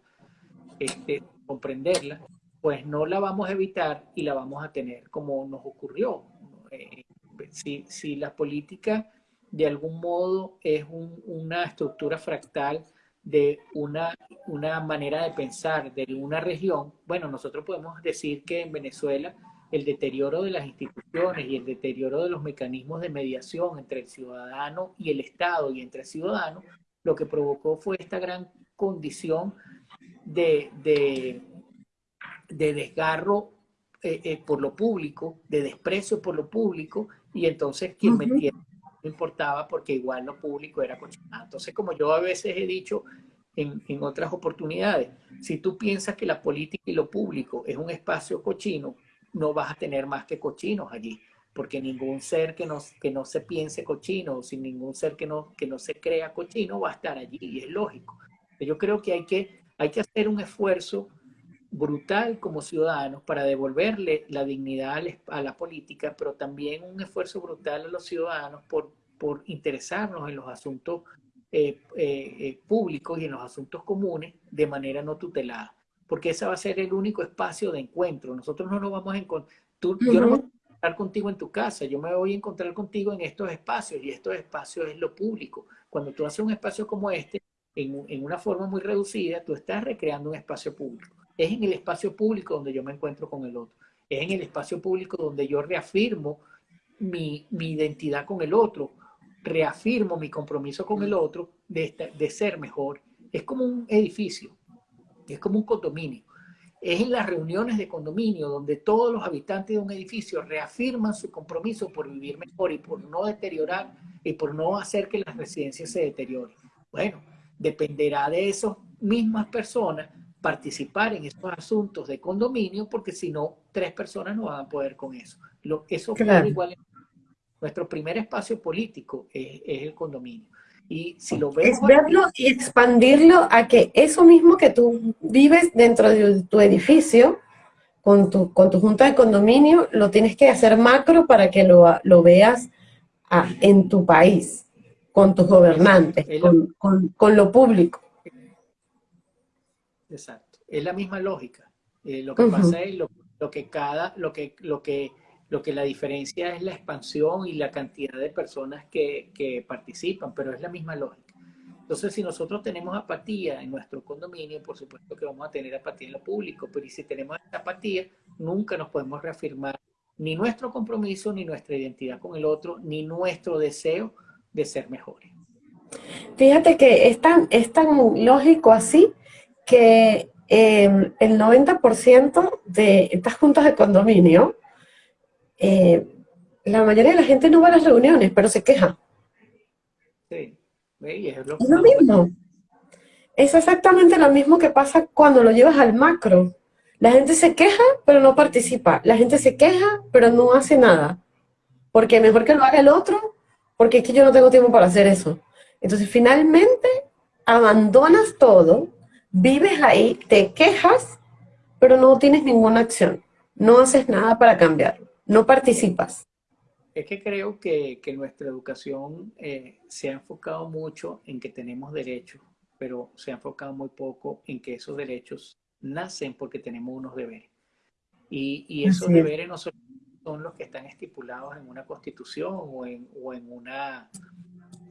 este, comprenderla, pues no la vamos a evitar y la vamos a tener como nos ocurrió. Eh, si, si, la política de algún modo es una estructura fractal de una, una manera de pensar de una región, bueno, nosotros podemos decir que en Venezuela el deterioro de las instituciones y el deterioro de los mecanismos de mediación entre el ciudadano y el Estado y entre el ciudadano, lo que provocó fue esta gran condición de, de, desgarro eh, eh, por lo público, de desprecio por lo público, y entonces quien me no importaba porque igual lo público era cochinado. Entonces, como yo a veces he dicho en, en otras oportunidades, si tú piensas que la política y lo público es un espacio cochino, no vas a tener más que cochinos allí, porque ningún ser que no, que no se piense cochino, sin ningún ser que no, que no se crea cochino va a estar allí, y es lógico. Yo creo que hay que, hay que hacer un esfuerzo brutal como ciudadanos para devolverle la dignidad a la política, pero también un esfuerzo brutal a los ciudadanos por, por interesarnos en los asuntos eh, eh, eh, públicos y en los asuntos comunes de manera no tutelada porque ese va a ser el único espacio de encuentro. Nosotros no nos vamos a encontrar, yo no me voy a encontrar contigo en tu casa, yo me voy a encontrar contigo en estos espacios y estos espacios es lo público. Cuando tú haces un espacio como este, en, en una forma muy reducida, tú estás recreando un espacio público. Es en el espacio público donde yo me encuentro con el otro. Es en el espacio público donde yo reafirmo mi, mi identidad con el otro, reafirmo mi compromiso con el otro de, de ser mejor. Es como un edificio es como un condominio. Es en las reuniones de condominio donde todos los habitantes de un edificio reafirman su compromiso por vivir mejor y por no deteriorar y por no hacer que las residencias se deterioren. Bueno, dependerá de esas mismas personas participar en estos asuntos de condominio porque si no, tres personas no van a poder con eso. Lo, eso claro. igual. Nuestro primer espacio político es el condominio. Y si lo Es verlo y expandirlo a que eso mismo que tú vives dentro de tu edificio, con tu, con tu junta de condominio, lo tienes que hacer macro para que lo, lo veas en tu país, con tus gobernantes, con, con, lo público. Exacto. Es la misma lógica. Eh, lo que pasa es lo, lo, que cada, lo que, lo que lo que la diferencia es la expansión y la cantidad de personas que, que, participan, pero es la misma lógica. Entonces, si nosotros tenemos apatía en nuestro condominio, por supuesto que vamos a tener apatía en lo público, pero si tenemos esta apatía, nunca nos podemos reafirmar ni nuestro compromiso, ni nuestra identidad con el otro, ni nuestro deseo de ser mejores. Fíjate que es tan, es tan lógico así que eh, el 90% de estas juntas de condominio eh, la mayoría de la gente no va a las reuniones, pero se queja. Sí, es lo, mismo. Es exactamente lo mismo que pasa cuando lo llevas al macro. La gente se queja, pero no participa. La gente se queja, pero no hace nada. Porque mejor que lo haga el otro, porque es que yo no tengo tiempo para hacer eso. Entonces, finalmente, abandonas todo, vives ahí, te quejas, pero no tienes ninguna acción. No haces nada para cambiarlo. No participas. Es que creo que, nuestra educación eh, se ha enfocado mucho en que tenemos derechos, pero se ha enfocado muy poco en que esos derechos nacen porque tenemos unos deberes. Y, esos deberes no son, los que están estipulados en una constitución o en, o en, una,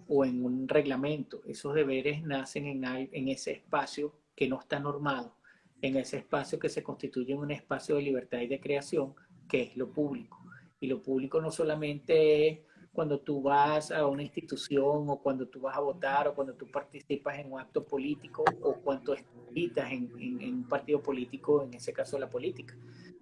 o en un reglamento. Esos deberes nacen en, en ese espacio que no está normado, en ese espacio que se constituye en un espacio de libertad y de creación, que es lo público. Y lo público no solamente es cuando tú vas a una institución o cuando tú vas a votar o cuando tú participas en un acto político o cuando estás en, en, un partido político, en ese caso la política.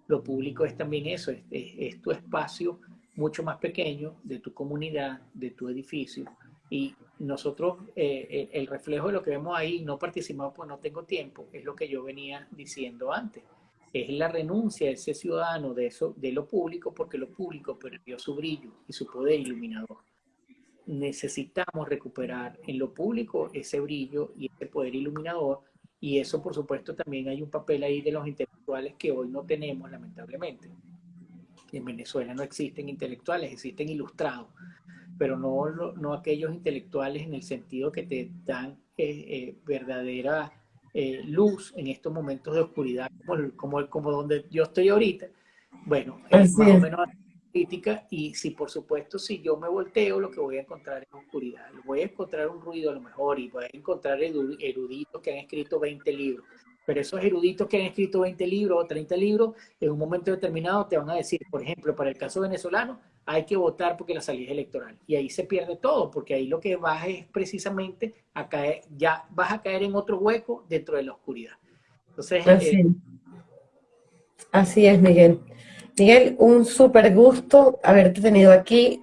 Lo público es también eso, es, tu espacio mucho más pequeño de tu comunidad, de tu edificio. Y nosotros, eh, el, reflejo de lo que vemos ahí, no participamos pues no tengo tiempo, es lo que yo venía diciendo antes es la renuncia de ese ciudadano de, eso, de lo público porque lo público perdió su brillo y su poder iluminador. Necesitamos recuperar en lo público ese brillo y ese poder iluminador y eso por supuesto también hay un papel ahí de los intelectuales que hoy no tenemos lamentablemente. En Venezuela no existen intelectuales, existen ilustrados, pero no, no aquellos intelectuales en el sentido que te dan eh, eh, verdadera eh, luz en estos momentos de oscuridad, como, como, donde yo estoy ahorita, bueno, es más o menos crítica y si por supuesto si yo me volteo lo que voy a encontrar es oscuridad, voy a encontrar un ruido a lo mejor y voy a encontrar eruditos que han escrito 20 libros, pero esos eruditos que han escrito 20 libros o 30 libros, en un momento determinado te van a decir, por ejemplo, para el caso venezolano, hay que votar porque la salida es electoral. Y ahí se pierde todo, porque ahí lo que vas es precisamente a caer, ya vas a caer en otro hueco dentro de la oscuridad. Entonces, Así, eh, Así es, Miguel. Miguel, un súper gusto haberte tenido aquí.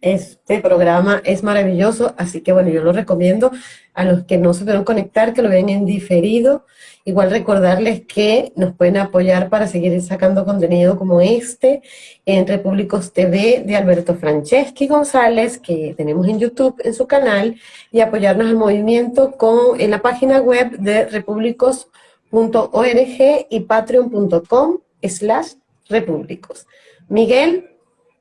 Este programa es maravilloso, así que bueno, yo lo recomiendo a los que no se pueden conectar, que lo vean en diferido. Igual recordarles que nos pueden apoyar para seguir sacando contenido como este en Repúblicos TV de Alberto Franceschi González, que tenemos en YouTube en su canal, y apoyarnos al movimiento con, en la página web de repúblicos.org y patreon.com slash repúblicos. Miguel,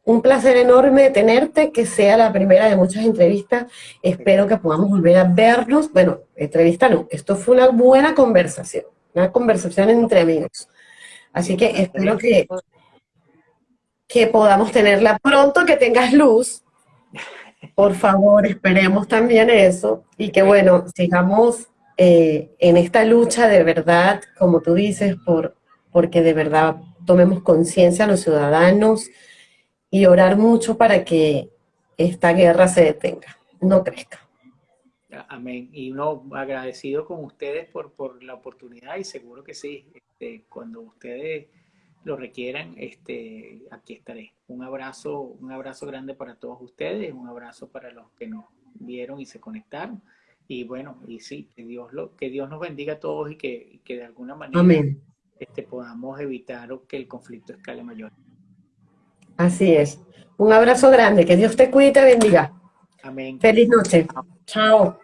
un placer enorme tenerte, que sea la primera de muchas entrevistas. Espero que podamos volver a vernos. Bueno, entrevista no, esto fue una buena conversación, una conversación entre amigos. Así que espero que, que podamos tenerla pronto, que tengas luz. Por favor, esperemos también eso. Y que bueno, sigamos eh, en esta lucha de verdad, como tú dices, por, porque de verdad tomemos conciencia a los ciudadanos, y orar mucho para que esta guerra se detenga, no crezca. Amén. Y uno agradecido con ustedes por, por la oportunidad y seguro que sí, este, cuando ustedes lo requieran, este, aquí estaré. Un abrazo, un abrazo grande para todos ustedes, un abrazo para los que nos vieron y se conectaron. Y bueno, y sí, que Dios, lo, que Dios nos bendiga a todos y que, que de alguna manera Este, podamos evitar que el conflicto escale mayor. Así es. Un abrazo grande, que Dios te cuide y te bendiga. Amén. Feliz noche. Chao.